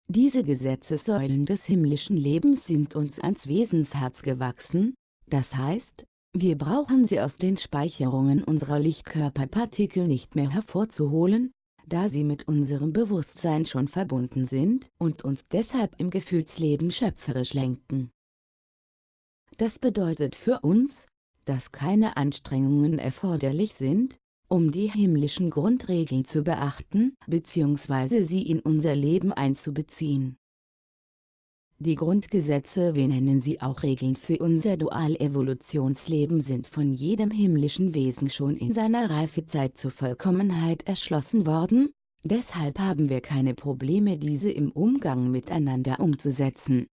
Diese Gesetzessäulen des himmlischen Lebens sind uns ans Wesensherz gewachsen, das heißt, wir brauchen sie aus den Speicherungen unserer Lichtkörperpartikel nicht mehr hervorzuholen, da sie mit unserem Bewusstsein schon verbunden sind und uns deshalb im Gefühlsleben schöpferisch lenken. Das bedeutet für uns, dass keine Anstrengungen erforderlich sind, um die himmlischen Grundregeln zu beachten bzw. sie in unser Leben einzubeziehen. Die Grundgesetze wir nennen sie auch Regeln für unser Dual-Evolutionsleben sind von jedem himmlischen Wesen schon in seiner Reifezeit zur Vollkommenheit erschlossen worden, deshalb haben wir keine Probleme diese im Umgang miteinander umzusetzen.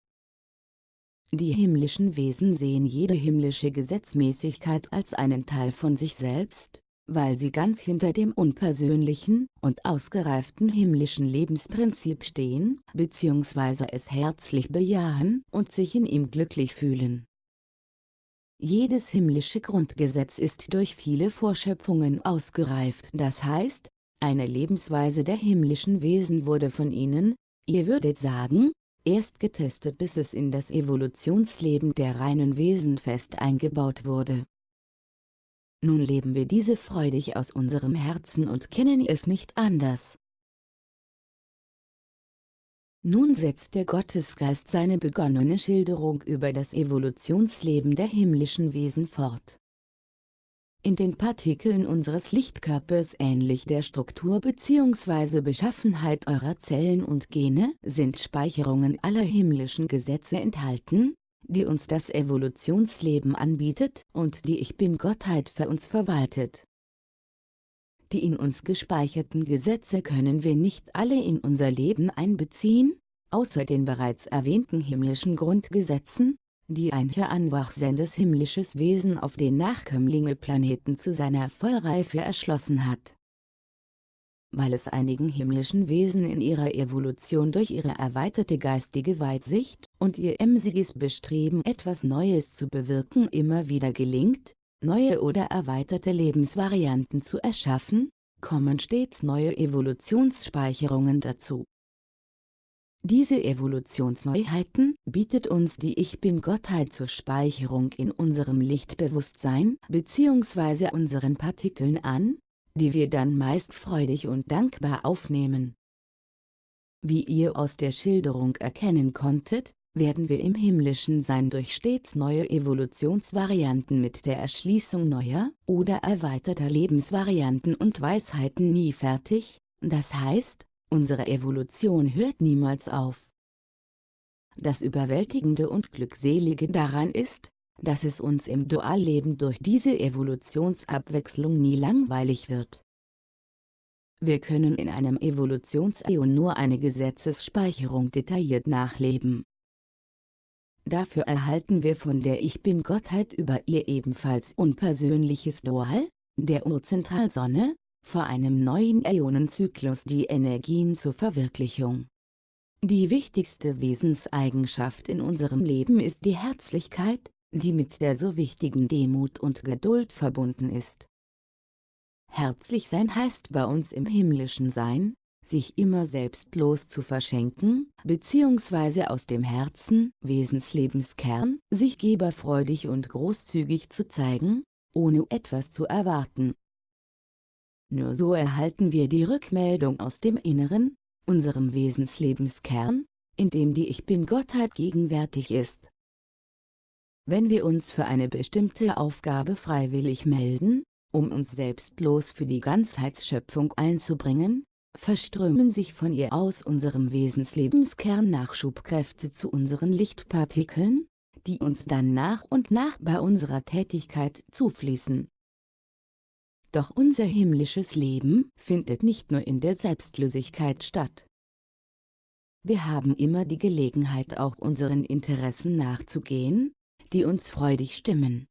Die himmlischen Wesen sehen jede himmlische Gesetzmäßigkeit als einen Teil von sich selbst, weil sie ganz hinter dem unpersönlichen und ausgereiften himmlischen Lebensprinzip stehen, bzw. es herzlich bejahen und sich in ihm glücklich fühlen. Jedes himmlische Grundgesetz ist durch viele Vorschöpfungen ausgereift, das heißt, eine Lebensweise der himmlischen Wesen wurde von ihnen, ihr würdet sagen, erst getestet bis es in das Evolutionsleben der reinen Wesen fest eingebaut wurde. Nun leben wir diese freudig aus unserem Herzen und kennen es nicht anders. Nun setzt der Gottesgeist seine begonnene Schilderung über das Evolutionsleben der himmlischen Wesen fort. In den Partikeln unseres Lichtkörpers ähnlich der Struktur bzw. Beschaffenheit eurer Zellen und Gene sind Speicherungen aller himmlischen Gesetze enthalten, die uns das Evolutionsleben anbietet und die Ich Bin-Gottheit für uns verwaltet. Die in uns gespeicherten Gesetze können wir nicht alle in unser Leben einbeziehen, außer den bereits erwähnten himmlischen Grundgesetzen, die ein heranwachsendes himmlisches Wesen auf den Nachkömmlinge-Planeten zu seiner Vollreife erschlossen hat weil es einigen himmlischen Wesen in ihrer Evolution durch ihre erweiterte geistige Weitsicht und ihr emsiges Bestreben etwas Neues zu bewirken immer wieder gelingt, neue oder erweiterte Lebensvarianten zu erschaffen, kommen stets neue Evolutionsspeicherungen dazu. Diese Evolutionsneuheiten bietet uns die Ich Bin-Gottheit zur Speicherung in unserem Lichtbewusstsein bzw. unseren Partikeln an, die wir dann meist freudig und dankbar aufnehmen. Wie ihr aus der Schilderung erkennen konntet, werden wir im himmlischen Sein durch stets neue Evolutionsvarianten mit der Erschließung neuer oder erweiterter Lebensvarianten und Weisheiten nie fertig, das heißt, unsere Evolution hört niemals auf. Das Überwältigende und Glückselige daran ist, dass es uns im Dualleben durch diese Evolutionsabwechslung nie langweilig wird. Wir können in einem Evolutionsäon nur eine Gesetzesspeicherung detailliert nachleben. Dafür erhalten wir von der Ich Bin-Gottheit über ihr ebenfalls unpersönliches Dual, der Urzentralsonne, vor einem neuen Äonenzyklus die Energien zur Verwirklichung. Die wichtigste Wesenseigenschaft in unserem Leben ist die Herzlichkeit, die mit der so wichtigen Demut und Geduld verbunden ist. Herzlich sein heißt bei uns im himmlischen Sein, sich immer selbstlos zu verschenken, bzw. aus dem Herzen, Wesenslebenskern, sich geberfreudig und großzügig zu zeigen, ohne etwas zu erwarten. Nur so erhalten wir die Rückmeldung aus dem Inneren, unserem Wesenslebenskern, in dem die Ich Bin-Gottheit gegenwärtig ist. Wenn wir uns für eine bestimmte Aufgabe freiwillig melden, um uns selbstlos für die Ganzheitsschöpfung einzubringen, verströmen sich von ihr aus unserem Wesenslebenskern Nachschubkräfte zu unseren Lichtpartikeln, die uns dann nach und nach bei unserer Tätigkeit zufließen. Doch unser himmlisches Leben findet nicht nur in der Selbstlosigkeit statt. Wir haben immer die Gelegenheit auch unseren Interessen nachzugehen, die uns freudig stimmen.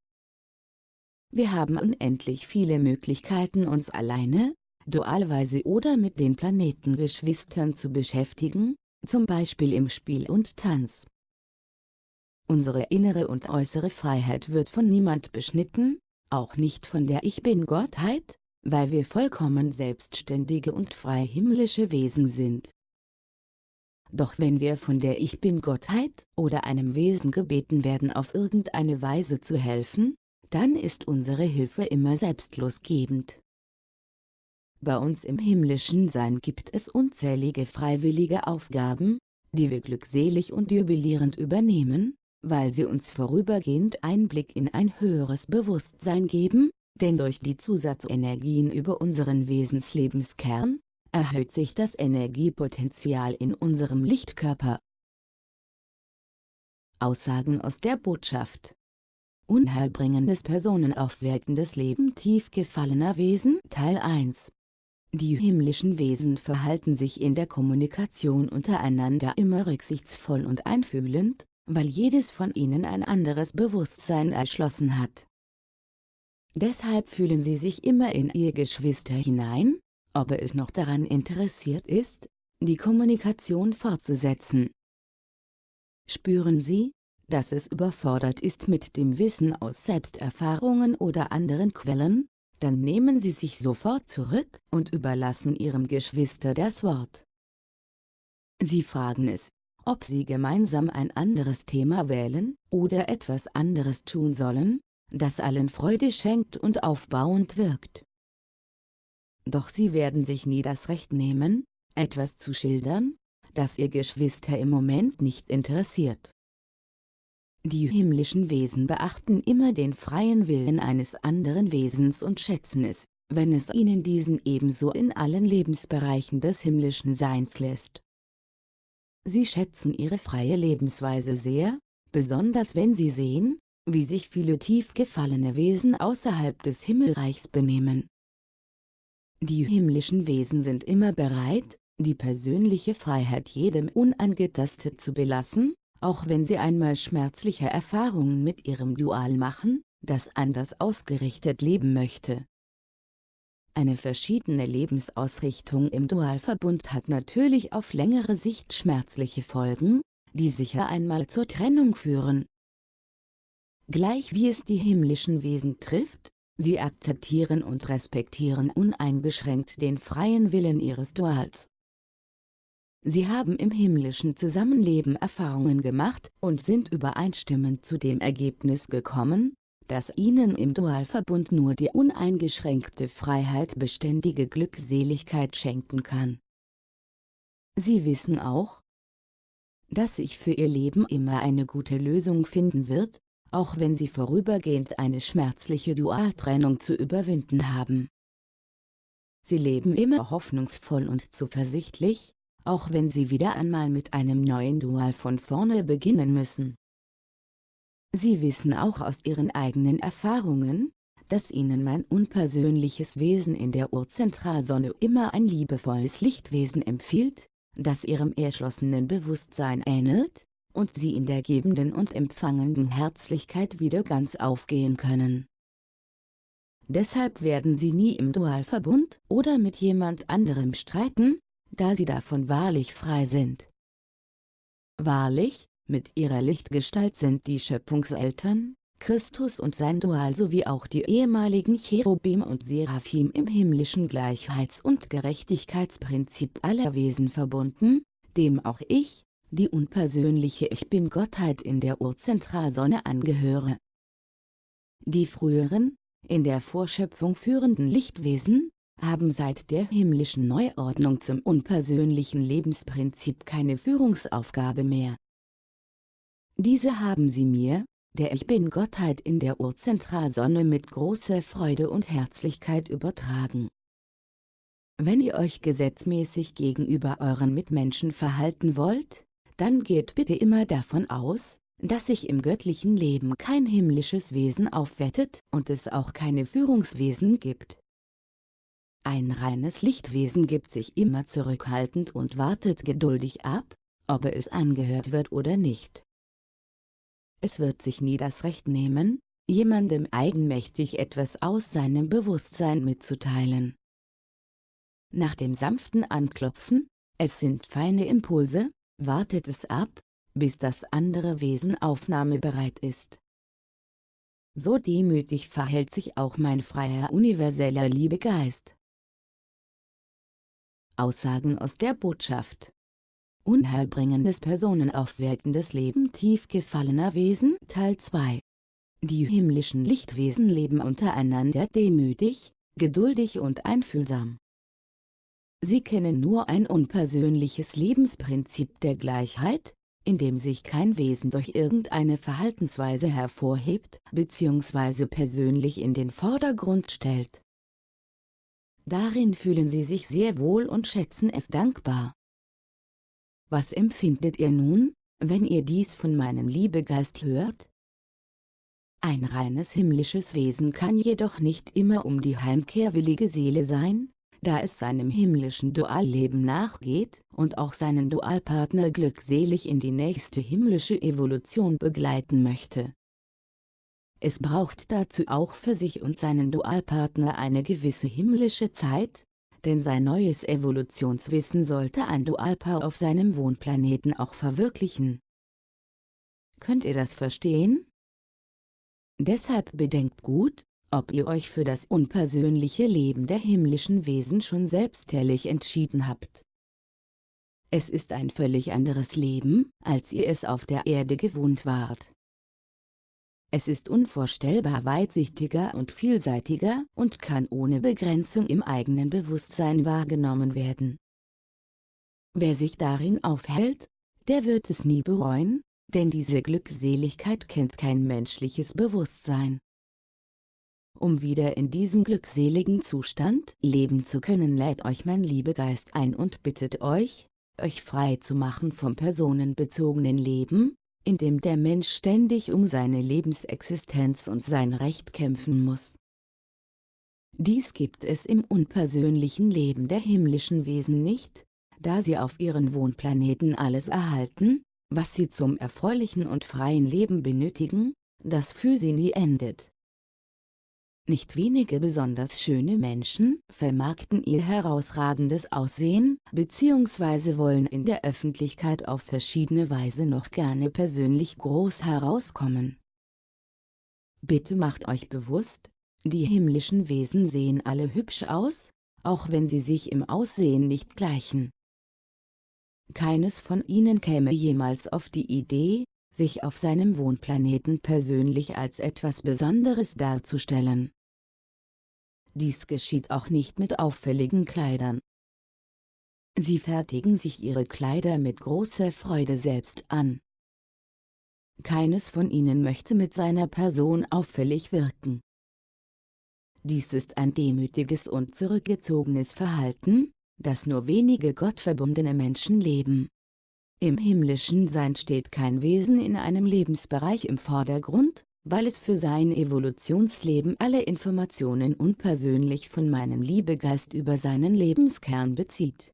Wir haben unendlich viele Möglichkeiten uns alleine, dualweise oder mit den Planetengeschwistern zu beschäftigen, zum Beispiel im Spiel und Tanz. Unsere innere und äußere Freiheit wird von niemand beschnitten, auch nicht von der Ich Bin-Gottheit, weil wir vollkommen selbstständige und frei himmlische Wesen sind. Doch wenn wir von der Ich Bin-Gottheit oder einem Wesen gebeten werden auf irgendeine Weise zu helfen, dann ist unsere Hilfe immer selbstlosgebend. Bei uns im himmlischen Sein gibt es unzählige freiwillige Aufgaben, die wir glückselig und jubilierend übernehmen, weil sie uns vorübergehend Einblick in ein höheres Bewusstsein geben, denn durch die Zusatzenergien über unseren Wesenslebenskern, erhöht sich das Energiepotenzial in unserem Lichtkörper. Aussagen aus der Botschaft Unheilbringendes personenaufwertendes Leben tief gefallener Wesen Teil 1 Die himmlischen Wesen verhalten sich in der Kommunikation untereinander immer rücksichtsvoll und einfühlend, weil jedes von ihnen ein anderes Bewusstsein erschlossen hat. Deshalb fühlen sie sich immer in ihr Geschwister hinein, ob es noch daran interessiert ist, die Kommunikation fortzusetzen. Spüren Sie, dass es überfordert ist mit dem Wissen aus Selbsterfahrungen oder anderen Quellen, dann nehmen Sie sich sofort zurück und überlassen Ihrem Geschwister das Wort. Sie fragen es, ob Sie gemeinsam ein anderes Thema wählen oder etwas anderes tun sollen, das allen Freude schenkt und aufbauend wirkt. Doch sie werden sich nie das Recht nehmen, etwas zu schildern, das ihr Geschwister im Moment nicht interessiert. Die himmlischen Wesen beachten immer den freien Willen eines anderen Wesens und schätzen es, wenn es ihnen diesen ebenso in allen Lebensbereichen des himmlischen Seins lässt. Sie schätzen ihre freie Lebensweise sehr, besonders wenn sie sehen, wie sich viele tief gefallene Wesen außerhalb des Himmelreichs benehmen. Die himmlischen Wesen sind immer bereit, die persönliche Freiheit jedem unangetastet zu belassen, auch wenn sie einmal schmerzliche Erfahrungen mit ihrem Dual machen, das anders ausgerichtet leben möchte. Eine verschiedene Lebensausrichtung im Dualverbund hat natürlich auf längere Sicht schmerzliche Folgen, die sicher einmal zur Trennung führen. Gleich wie es die himmlischen Wesen trifft, sie akzeptieren und respektieren uneingeschränkt den freien Willen ihres Duals. Sie haben im himmlischen Zusammenleben Erfahrungen gemacht und sind übereinstimmend zu dem Ergebnis gekommen, dass ihnen im Dualverbund nur die uneingeschränkte Freiheit beständige Glückseligkeit schenken kann. Sie wissen auch, dass sich für ihr Leben immer eine gute Lösung finden wird, auch wenn sie vorübergehend eine schmerzliche Dualtrennung zu überwinden haben. Sie leben immer hoffnungsvoll und zuversichtlich, auch wenn sie wieder einmal mit einem neuen Dual von vorne beginnen müssen. Sie wissen auch aus ihren eigenen Erfahrungen, dass ihnen mein unpersönliches Wesen in der Urzentralsonne immer ein liebevolles Lichtwesen empfiehlt, das ihrem erschlossenen Bewusstsein ähnelt, und sie in der gebenden und empfangenden Herzlichkeit wieder ganz aufgehen können. Deshalb werden sie nie im Dualverbund oder mit jemand anderem streiten, da sie davon wahrlich frei sind. Wahrlich, mit ihrer Lichtgestalt sind die Schöpfungseltern, Christus und sein Dual sowie auch die ehemaligen Cherubim und Seraphim im himmlischen Gleichheits- und Gerechtigkeitsprinzip aller Wesen verbunden, dem auch ich, die unpersönliche Ich Bin-Gottheit in der Urzentralsonne angehöre. Die früheren, in der Vorschöpfung führenden Lichtwesen, haben seit der himmlischen Neuordnung zum unpersönlichen Lebensprinzip keine Führungsaufgabe mehr. Diese haben sie mir, der Ich Bin-Gottheit in der Urzentralsonne mit großer Freude und Herzlichkeit übertragen. Wenn ihr euch gesetzmäßig gegenüber euren Mitmenschen verhalten wollt, dann geht bitte immer davon aus, dass sich im göttlichen Leben kein himmlisches Wesen aufwettet und es auch keine Führungswesen gibt. Ein reines Lichtwesen gibt sich immer zurückhaltend und wartet geduldig ab, ob es angehört wird oder nicht. Es wird sich nie das Recht nehmen, jemandem eigenmächtig etwas aus seinem Bewusstsein mitzuteilen. Nach dem sanften Anklopfen, es sind feine Impulse, wartet es ab, bis das andere Wesen aufnahmebereit ist. So demütig verhält sich auch mein freier universeller Liebegeist. Aussagen aus der Botschaft Unheilbringendes personenaufwertendes Leben tief gefallener Wesen Teil 2 Die himmlischen Lichtwesen leben untereinander demütig, geduldig und einfühlsam. Sie kennen nur ein unpersönliches Lebensprinzip der Gleichheit, in dem sich kein Wesen durch irgendeine Verhaltensweise hervorhebt bzw. persönlich in den Vordergrund stellt. Darin fühlen sie sich sehr wohl und schätzen es dankbar. Was empfindet ihr nun, wenn ihr dies von meinem Liebegeist hört? Ein reines himmlisches Wesen kann jedoch nicht immer um die heimkehrwillige Seele sein, da es seinem himmlischen Dualleben nachgeht und auch seinen Dualpartner glückselig in die nächste himmlische Evolution begleiten möchte. Es braucht dazu auch für sich und seinen Dualpartner eine gewisse himmlische Zeit, denn sein neues Evolutionswissen sollte ein Dualpaar auf seinem Wohnplaneten auch verwirklichen. Könnt ihr das verstehen? Deshalb bedenkt gut, ob ihr euch für das unpersönliche Leben der himmlischen Wesen schon selbstherrlich entschieden habt. Es ist ein völlig anderes Leben, als ihr es auf der Erde gewohnt wart. Es ist unvorstellbar weitsichtiger und vielseitiger und kann ohne Begrenzung im eigenen Bewusstsein wahrgenommen werden. Wer sich darin aufhält, der wird es nie bereuen, denn diese Glückseligkeit kennt kein menschliches Bewusstsein. Um wieder in diesem glückseligen Zustand leben zu können lädt euch mein Liebegeist ein und bittet euch, euch frei zu machen vom personenbezogenen Leben, in dem der Mensch ständig um seine Lebensexistenz und sein Recht kämpfen muss. Dies gibt es im unpersönlichen Leben der himmlischen Wesen nicht, da sie auf ihren Wohnplaneten alles erhalten, was sie zum erfreulichen und freien Leben benötigen, das für sie nie endet. Nicht wenige besonders schöne Menschen vermarkten ihr herausragendes Aussehen bzw. wollen in der Öffentlichkeit auf verschiedene Weise noch gerne persönlich groß herauskommen. Bitte macht euch bewusst, die himmlischen Wesen sehen alle hübsch aus, auch wenn sie sich im Aussehen nicht gleichen. Keines von ihnen käme jemals auf die Idee, sich auf seinem Wohnplaneten persönlich als etwas Besonderes darzustellen. Dies geschieht auch nicht mit auffälligen Kleidern. Sie fertigen sich ihre Kleider mit großer Freude selbst an. Keines von ihnen möchte mit seiner Person auffällig wirken. Dies ist ein demütiges und zurückgezogenes Verhalten, das nur wenige gottverbundene Menschen leben. Im himmlischen Sein steht kein Wesen in einem Lebensbereich im Vordergrund, weil es für sein Evolutionsleben alle Informationen unpersönlich von meinem Liebegeist über seinen Lebenskern bezieht.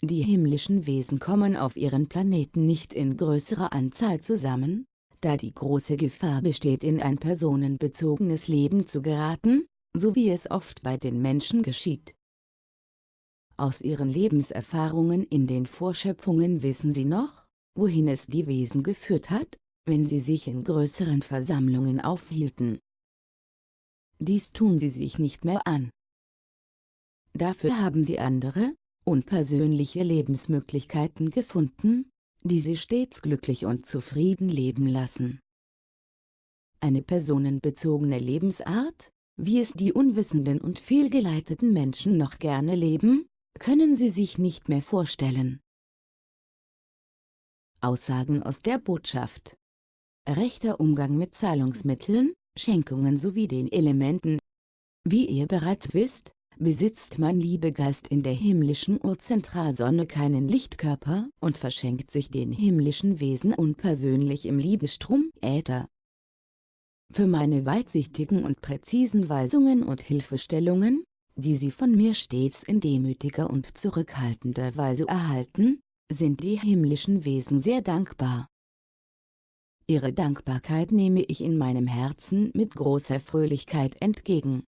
Die himmlischen Wesen kommen auf ihren Planeten nicht in größerer Anzahl zusammen, da die große Gefahr besteht in ein personenbezogenes Leben zu geraten, so wie es oft bei den Menschen geschieht. Aus ihren Lebenserfahrungen in den Vorschöpfungen wissen sie noch, wohin es die Wesen geführt hat, wenn sie sich in größeren Versammlungen aufhielten. Dies tun sie sich nicht mehr an. Dafür haben sie andere, unpersönliche Lebensmöglichkeiten gefunden, die sie stets glücklich und zufrieden leben lassen. Eine personenbezogene Lebensart, wie es die unwissenden und fehlgeleiteten Menschen noch gerne leben, können sie sich nicht mehr vorstellen. Aussagen aus der Botschaft rechter Umgang mit Zahlungsmitteln, Schenkungen sowie den Elementen. Wie ihr bereits wisst, besitzt mein Liebegeist in der himmlischen Urzentralsonne keinen Lichtkörper und verschenkt sich den himmlischen Wesen unpersönlich im Liebestrom Äther. Für meine weitsichtigen und präzisen Weisungen und Hilfestellungen, die sie von mir stets in demütiger und zurückhaltender Weise erhalten, sind die himmlischen Wesen sehr dankbar. Ihre Dankbarkeit nehme ich in meinem Herzen mit großer Fröhlichkeit entgegen.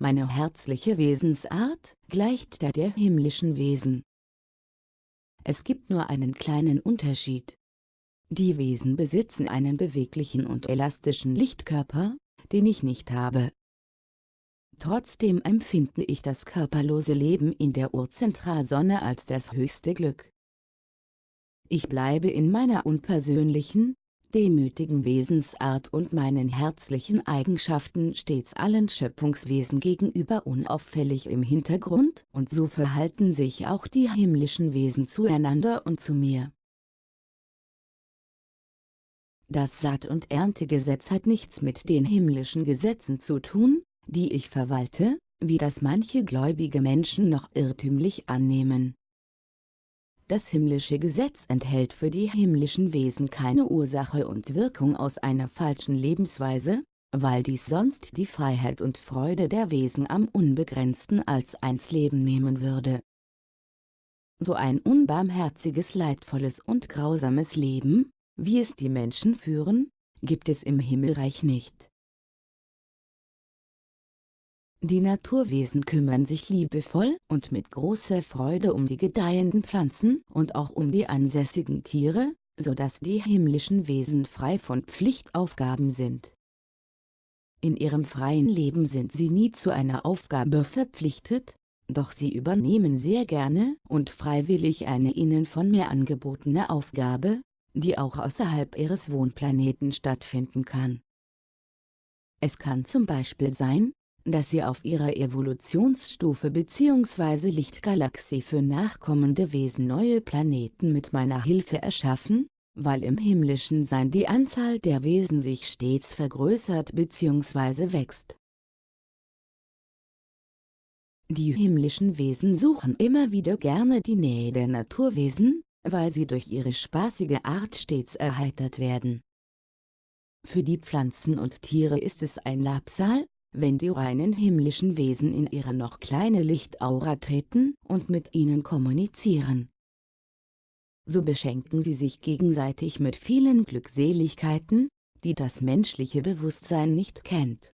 Meine herzliche Wesensart gleicht der der himmlischen Wesen. Es gibt nur einen kleinen Unterschied. Die Wesen besitzen einen beweglichen und elastischen Lichtkörper, den ich nicht habe. Trotzdem empfinde ich das körperlose Leben in der Urzentralsonne als das höchste Glück. Ich bleibe in meiner unpersönlichen, demütigen Wesensart und meinen herzlichen Eigenschaften stets allen Schöpfungswesen gegenüber unauffällig im Hintergrund und so verhalten sich auch die himmlischen Wesen zueinander und zu mir. Das Saat- und Erntegesetz hat nichts mit den himmlischen Gesetzen zu tun, die ich verwalte, wie das manche gläubige Menschen noch irrtümlich annehmen. Das himmlische Gesetz enthält für die himmlischen Wesen keine Ursache und Wirkung aus einer falschen Lebensweise, weil dies sonst die Freiheit und Freude der Wesen am unbegrenzten als eins Leben nehmen würde. So ein unbarmherziges, leidvolles und grausames Leben, wie es die Menschen führen, gibt es im Himmelreich nicht. Die Naturwesen kümmern sich liebevoll und mit großer Freude um die gedeihenden Pflanzen und auch um die ansässigen Tiere, so dass die himmlischen Wesen frei von Pflichtaufgaben sind. In ihrem freien Leben sind sie nie zu einer Aufgabe verpflichtet, doch sie übernehmen sehr gerne und freiwillig eine ihnen von mir angebotene Aufgabe, die auch außerhalb ihres Wohnplaneten stattfinden kann. Es kann zum Beispiel sein, dass sie auf ihrer Evolutionsstufe bzw. Lichtgalaxie für nachkommende Wesen neue Planeten mit meiner Hilfe erschaffen, weil im himmlischen Sein die Anzahl der Wesen sich stets vergrößert bzw. wächst. Die himmlischen Wesen suchen immer wieder gerne die Nähe der Naturwesen, weil sie durch ihre spaßige Art stets erheitert werden. Für die Pflanzen und Tiere ist es ein Labsal, wenn die reinen himmlischen Wesen in ihre noch kleine Lichtaura treten und mit ihnen kommunizieren. So beschenken sie sich gegenseitig mit vielen Glückseligkeiten, die das menschliche Bewusstsein nicht kennt.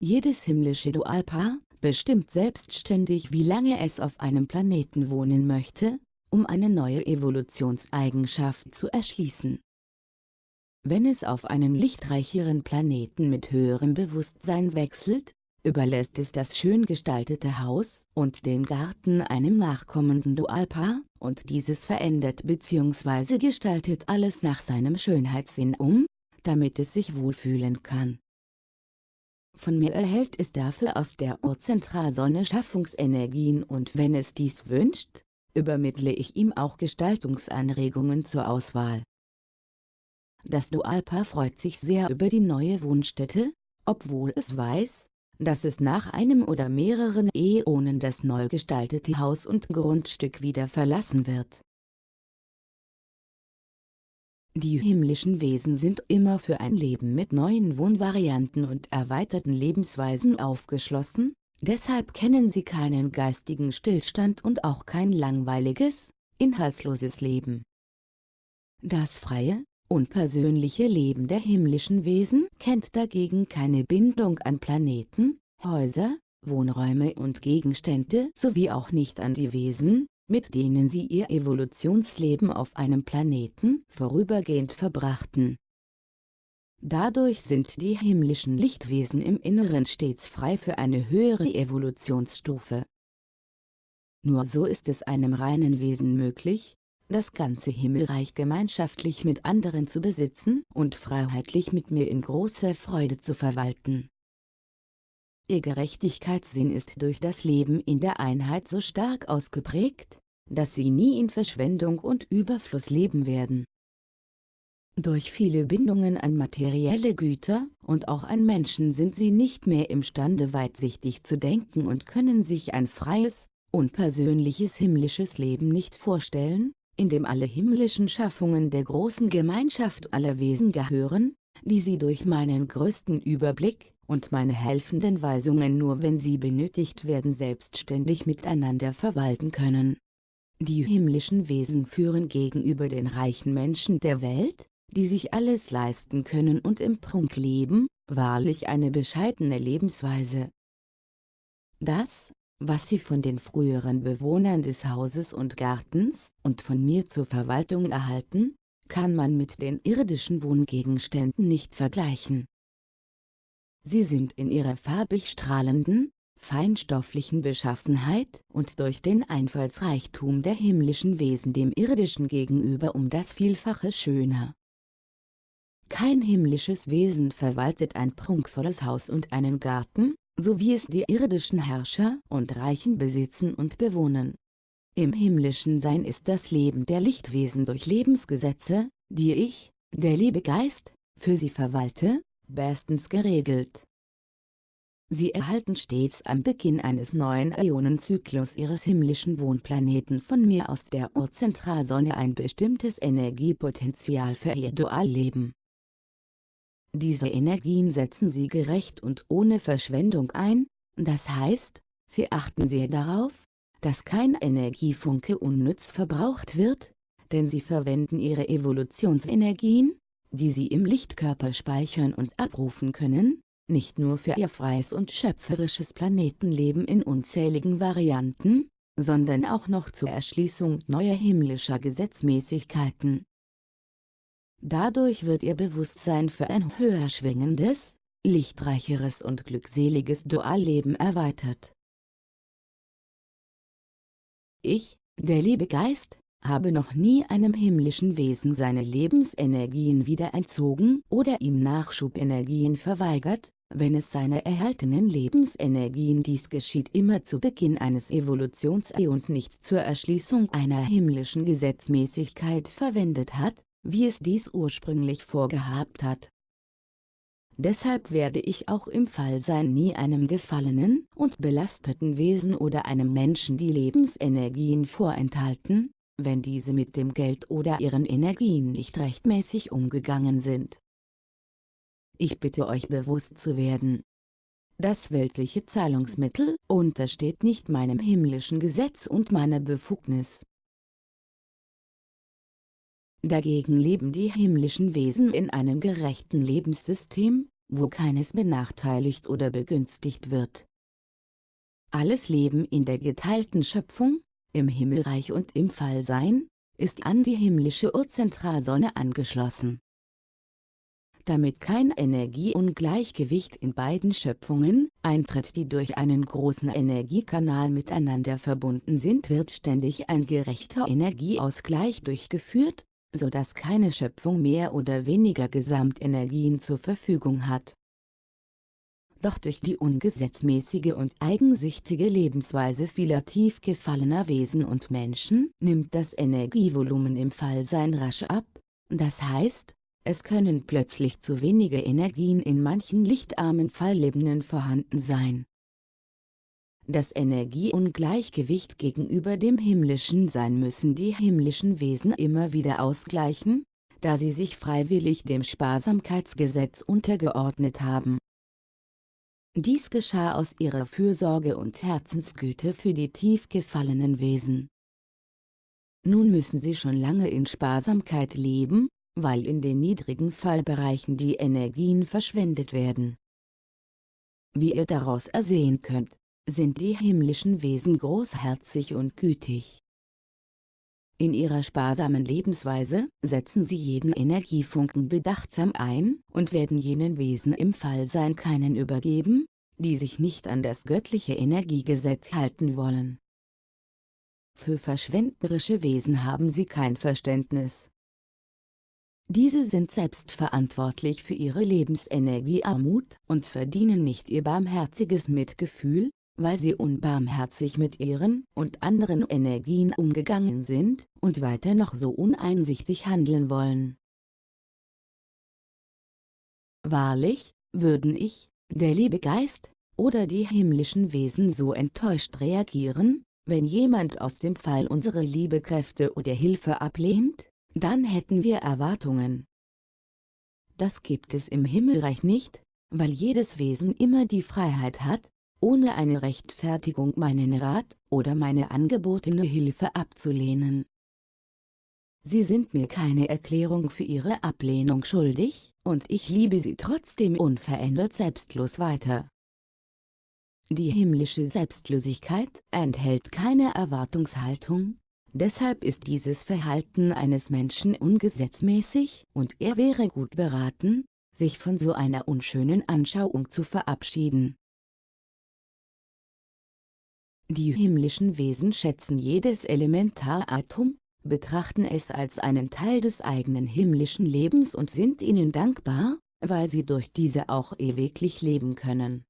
Jedes himmlische Dualpaar bestimmt selbstständig wie lange es auf einem Planeten wohnen möchte, um eine neue Evolutionseigenschaft zu erschließen. Wenn es auf einen lichtreicheren Planeten mit höherem Bewusstsein wechselt, überlässt es das schön gestaltete Haus und den Garten einem nachkommenden Dualpaar, und dieses verändert bzw. gestaltet alles nach seinem Schönheitssinn um, damit es sich wohlfühlen kann. Von mir erhält es dafür aus der Urzentralsonne Schaffungsenergien und wenn es dies wünscht, übermittle ich ihm auch Gestaltungsanregungen zur Auswahl. Das Dualpaar freut sich sehr über die neue Wohnstätte, obwohl es weiß, dass es nach einem oder mehreren Äonen das neu gestaltete Haus und Grundstück wieder verlassen wird. Die himmlischen Wesen sind immer für ein Leben mit neuen Wohnvarianten und erweiterten Lebensweisen aufgeschlossen, deshalb kennen sie keinen geistigen Stillstand und auch kein langweiliges, inhaltsloses Leben. Das freie, unpersönliche Leben der himmlischen Wesen kennt dagegen keine Bindung an Planeten, Häuser, Wohnräume und Gegenstände sowie auch nicht an die Wesen, mit denen sie ihr Evolutionsleben auf einem Planeten vorübergehend verbrachten. Dadurch sind die himmlischen Lichtwesen im Inneren stets frei für eine höhere Evolutionsstufe. Nur so ist es einem reinen Wesen möglich, das ganze Himmelreich gemeinschaftlich mit anderen zu besitzen und freiheitlich mit mir in großer Freude zu verwalten. Ihr Gerechtigkeitssinn ist durch das Leben in der Einheit so stark ausgeprägt, dass sie nie in Verschwendung und Überfluss leben werden. Durch viele Bindungen an materielle Güter und auch an Menschen sind sie nicht mehr imstande weitsichtig zu denken und können sich ein freies, unpersönliches himmlisches Leben nicht vorstellen, in dem alle himmlischen Schaffungen der großen Gemeinschaft aller Wesen gehören, die sie durch meinen größten Überblick und meine helfenden Weisungen nur wenn sie benötigt werden selbstständig miteinander verwalten können. Die himmlischen Wesen führen gegenüber den reichen Menschen der Welt, die sich alles leisten können und im Prunk leben, wahrlich eine bescheidene Lebensweise. Das, was sie von den früheren Bewohnern des Hauses und Gartens und von mir zur Verwaltung erhalten, kann man mit den irdischen Wohngegenständen nicht vergleichen. Sie sind in ihrer farbig strahlenden, feinstofflichen Beschaffenheit und durch den Einfallsreichtum der himmlischen Wesen dem irdischen gegenüber um das Vielfache schöner. Kein himmlisches Wesen verwaltet ein prunkvolles Haus und einen Garten, so wie es die irdischen Herrscher und Reichen besitzen und bewohnen. Im himmlischen Sein ist das Leben der Lichtwesen durch Lebensgesetze, die ich, der liebe Geist, für sie verwalte, bestens geregelt. Sie erhalten stets am Beginn eines neuen Äonenzyklus ihres himmlischen Wohnplaneten von mir aus der Urzentralsonne ein bestimmtes Energiepotenzial für ihr Dualleben. Diese Energien setzen sie gerecht und ohne Verschwendung ein, das heißt, sie achten sehr darauf, dass kein Energiefunke unnütz verbraucht wird, denn sie verwenden ihre Evolutionsenergien, die sie im Lichtkörper speichern und abrufen können, nicht nur für ihr freies und schöpferisches Planetenleben in unzähligen Varianten, sondern auch noch zur Erschließung neuer himmlischer Gesetzmäßigkeiten. Dadurch wird ihr Bewusstsein für ein höher schwingendes, lichtreicheres und glückseliges Dualleben erweitert. Ich, der liebe Geist, habe noch nie einem himmlischen Wesen seine Lebensenergien wieder entzogen oder ihm Nachschubenergien verweigert, wenn es seine erhaltenen Lebensenergien dies geschieht immer zu Beginn eines Evolutionsäons nicht zur Erschließung einer himmlischen Gesetzmäßigkeit verwendet hat, wie es dies ursprünglich vorgehabt hat. Deshalb werde ich auch im Fallsein nie einem gefallenen und belasteten Wesen oder einem Menschen die Lebensenergien vorenthalten, wenn diese mit dem Geld oder ihren Energien nicht rechtmäßig umgegangen sind. Ich bitte euch bewusst zu werden. Das weltliche Zahlungsmittel untersteht nicht meinem himmlischen Gesetz und meiner Befugnis. Dagegen leben die himmlischen Wesen in einem gerechten Lebenssystem, wo keines benachteiligt oder begünstigt wird. Alles Leben in der geteilten Schöpfung, im Himmelreich und im Fallsein, ist an die himmlische Urzentralsonne angeschlossen damit kein Energieungleichgewicht in beiden Schöpfungen eintritt die durch einen großen Energiekanal miteinander verbunden sind wird ständig ein gerechter Energieausgleich durchgeführt, so dass keine Schöpfung mehr oder weniger Gesamtenergien zur Verfügung hat. Doch durch die ungesetzmäßige und eigensüchtige Lebensweise vieler tief gefallener Wesen und Menschen nimmt das Energievolumen im Fallsein rasch ab, das heißt, es können plötzlich zu wenige Energien in manchen lichtarmen Falllebenden vorhanden sein. Das Energieungleichgewicht gegenüber dem himmlischen Sein müssen die himmlischen Wesen immer wieder ausgleichen, da sie sich freiwillig dem Sparsamkeitsgesetz untergeordnet haben. Dies geschah aus ihrer Fürsorge und Herzensgüte für die tief gefallenen Wesen. Nun müssen sie schon lange in Sparsamkeit leben, weil in den niedrigen Fallbereichen die Energien verschwendet werden. Wie ihr daraus ersehen könnt, sind die himmlischen Wesen großherzig und gütig. In ihrer sparsamen Lebensweise setzen sie jeden Energiefunken bedachtsam ein und werden jenen Wesen im Fallsein keinen übergeben, die sich nicht an das göttliche Energiegesetz halten wollen. Für verschwenderische Wesen haben sie kein Verständnis, diese sind selbst verantwortlich für ihre Lebensenergiearmut und verdienen nicht ihr barmherziges Mitgefühl, weil sie unbarmherzig mit ihren und anderen Energien umgegangen sind und weiter noch so uneinsichtig handeln wollen. Wahrlich, würden ich, der liebe Geist, oder die himmlischen Wesen so enttäuscht reagieren, wenn jemand aus dem Fall unsere Liebekräfte oder Hilfe ablehnt? dann hätten wir Erwartungen. Das gibt es im Himmelreich nicht, weil jedes Wesen immer die Freiheit hat, ohne eine Rechtfertigung meinen Rat oder meine angebotene Hilfe abzulehnen. Sie sind mir keine Erklärung für ihre Ablehnung schuldig, und ich liebe sie trotzdem unverändert selbstlos weiter. Die himmlische Selbstlosigkeit enthält keine Erwartungshaltung, Deshalb ist dieses Verhalten eines Menschen ungesetzmäßig und er wäre gut beraten, sich von so einer unschönen Anschauung zu verabschieden. Die himmlischen Wesen schätzen jedes Elementaratom, betrachten es als einen Teil des eigenen himmlischen Lebens und sind ihnen dankbar, weil sie durch diese auch ewiglich leben können.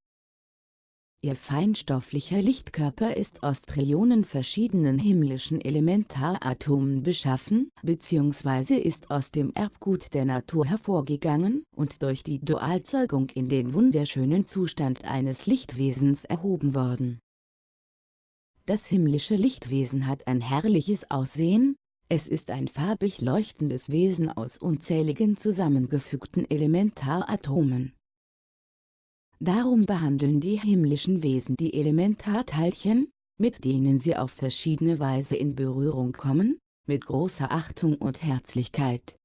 Ihr feinstofflicher Lichtkörper ist aus Trillionen verschiedenen himmlischen Elementaratomen beschaffen, bzw. ist aus dem Erbgut der Natur hervorgegangen und durch die Dualzeugung in den wunderschönen Zustand eines Lichtwesens erhoben worden. Das himmlische Lichtwesen hat ein herrliches Aussehen, es ist ein farbig leuchtendes Wesen aus unzähligen zusammengefügten Elementaratomen. Darum behandeln die himmlischen Wesen die Elementarteilchen, mit denen sie auf verschiedene Weise in Berührung kommen, mit großer Achtung und Herzlichkeit.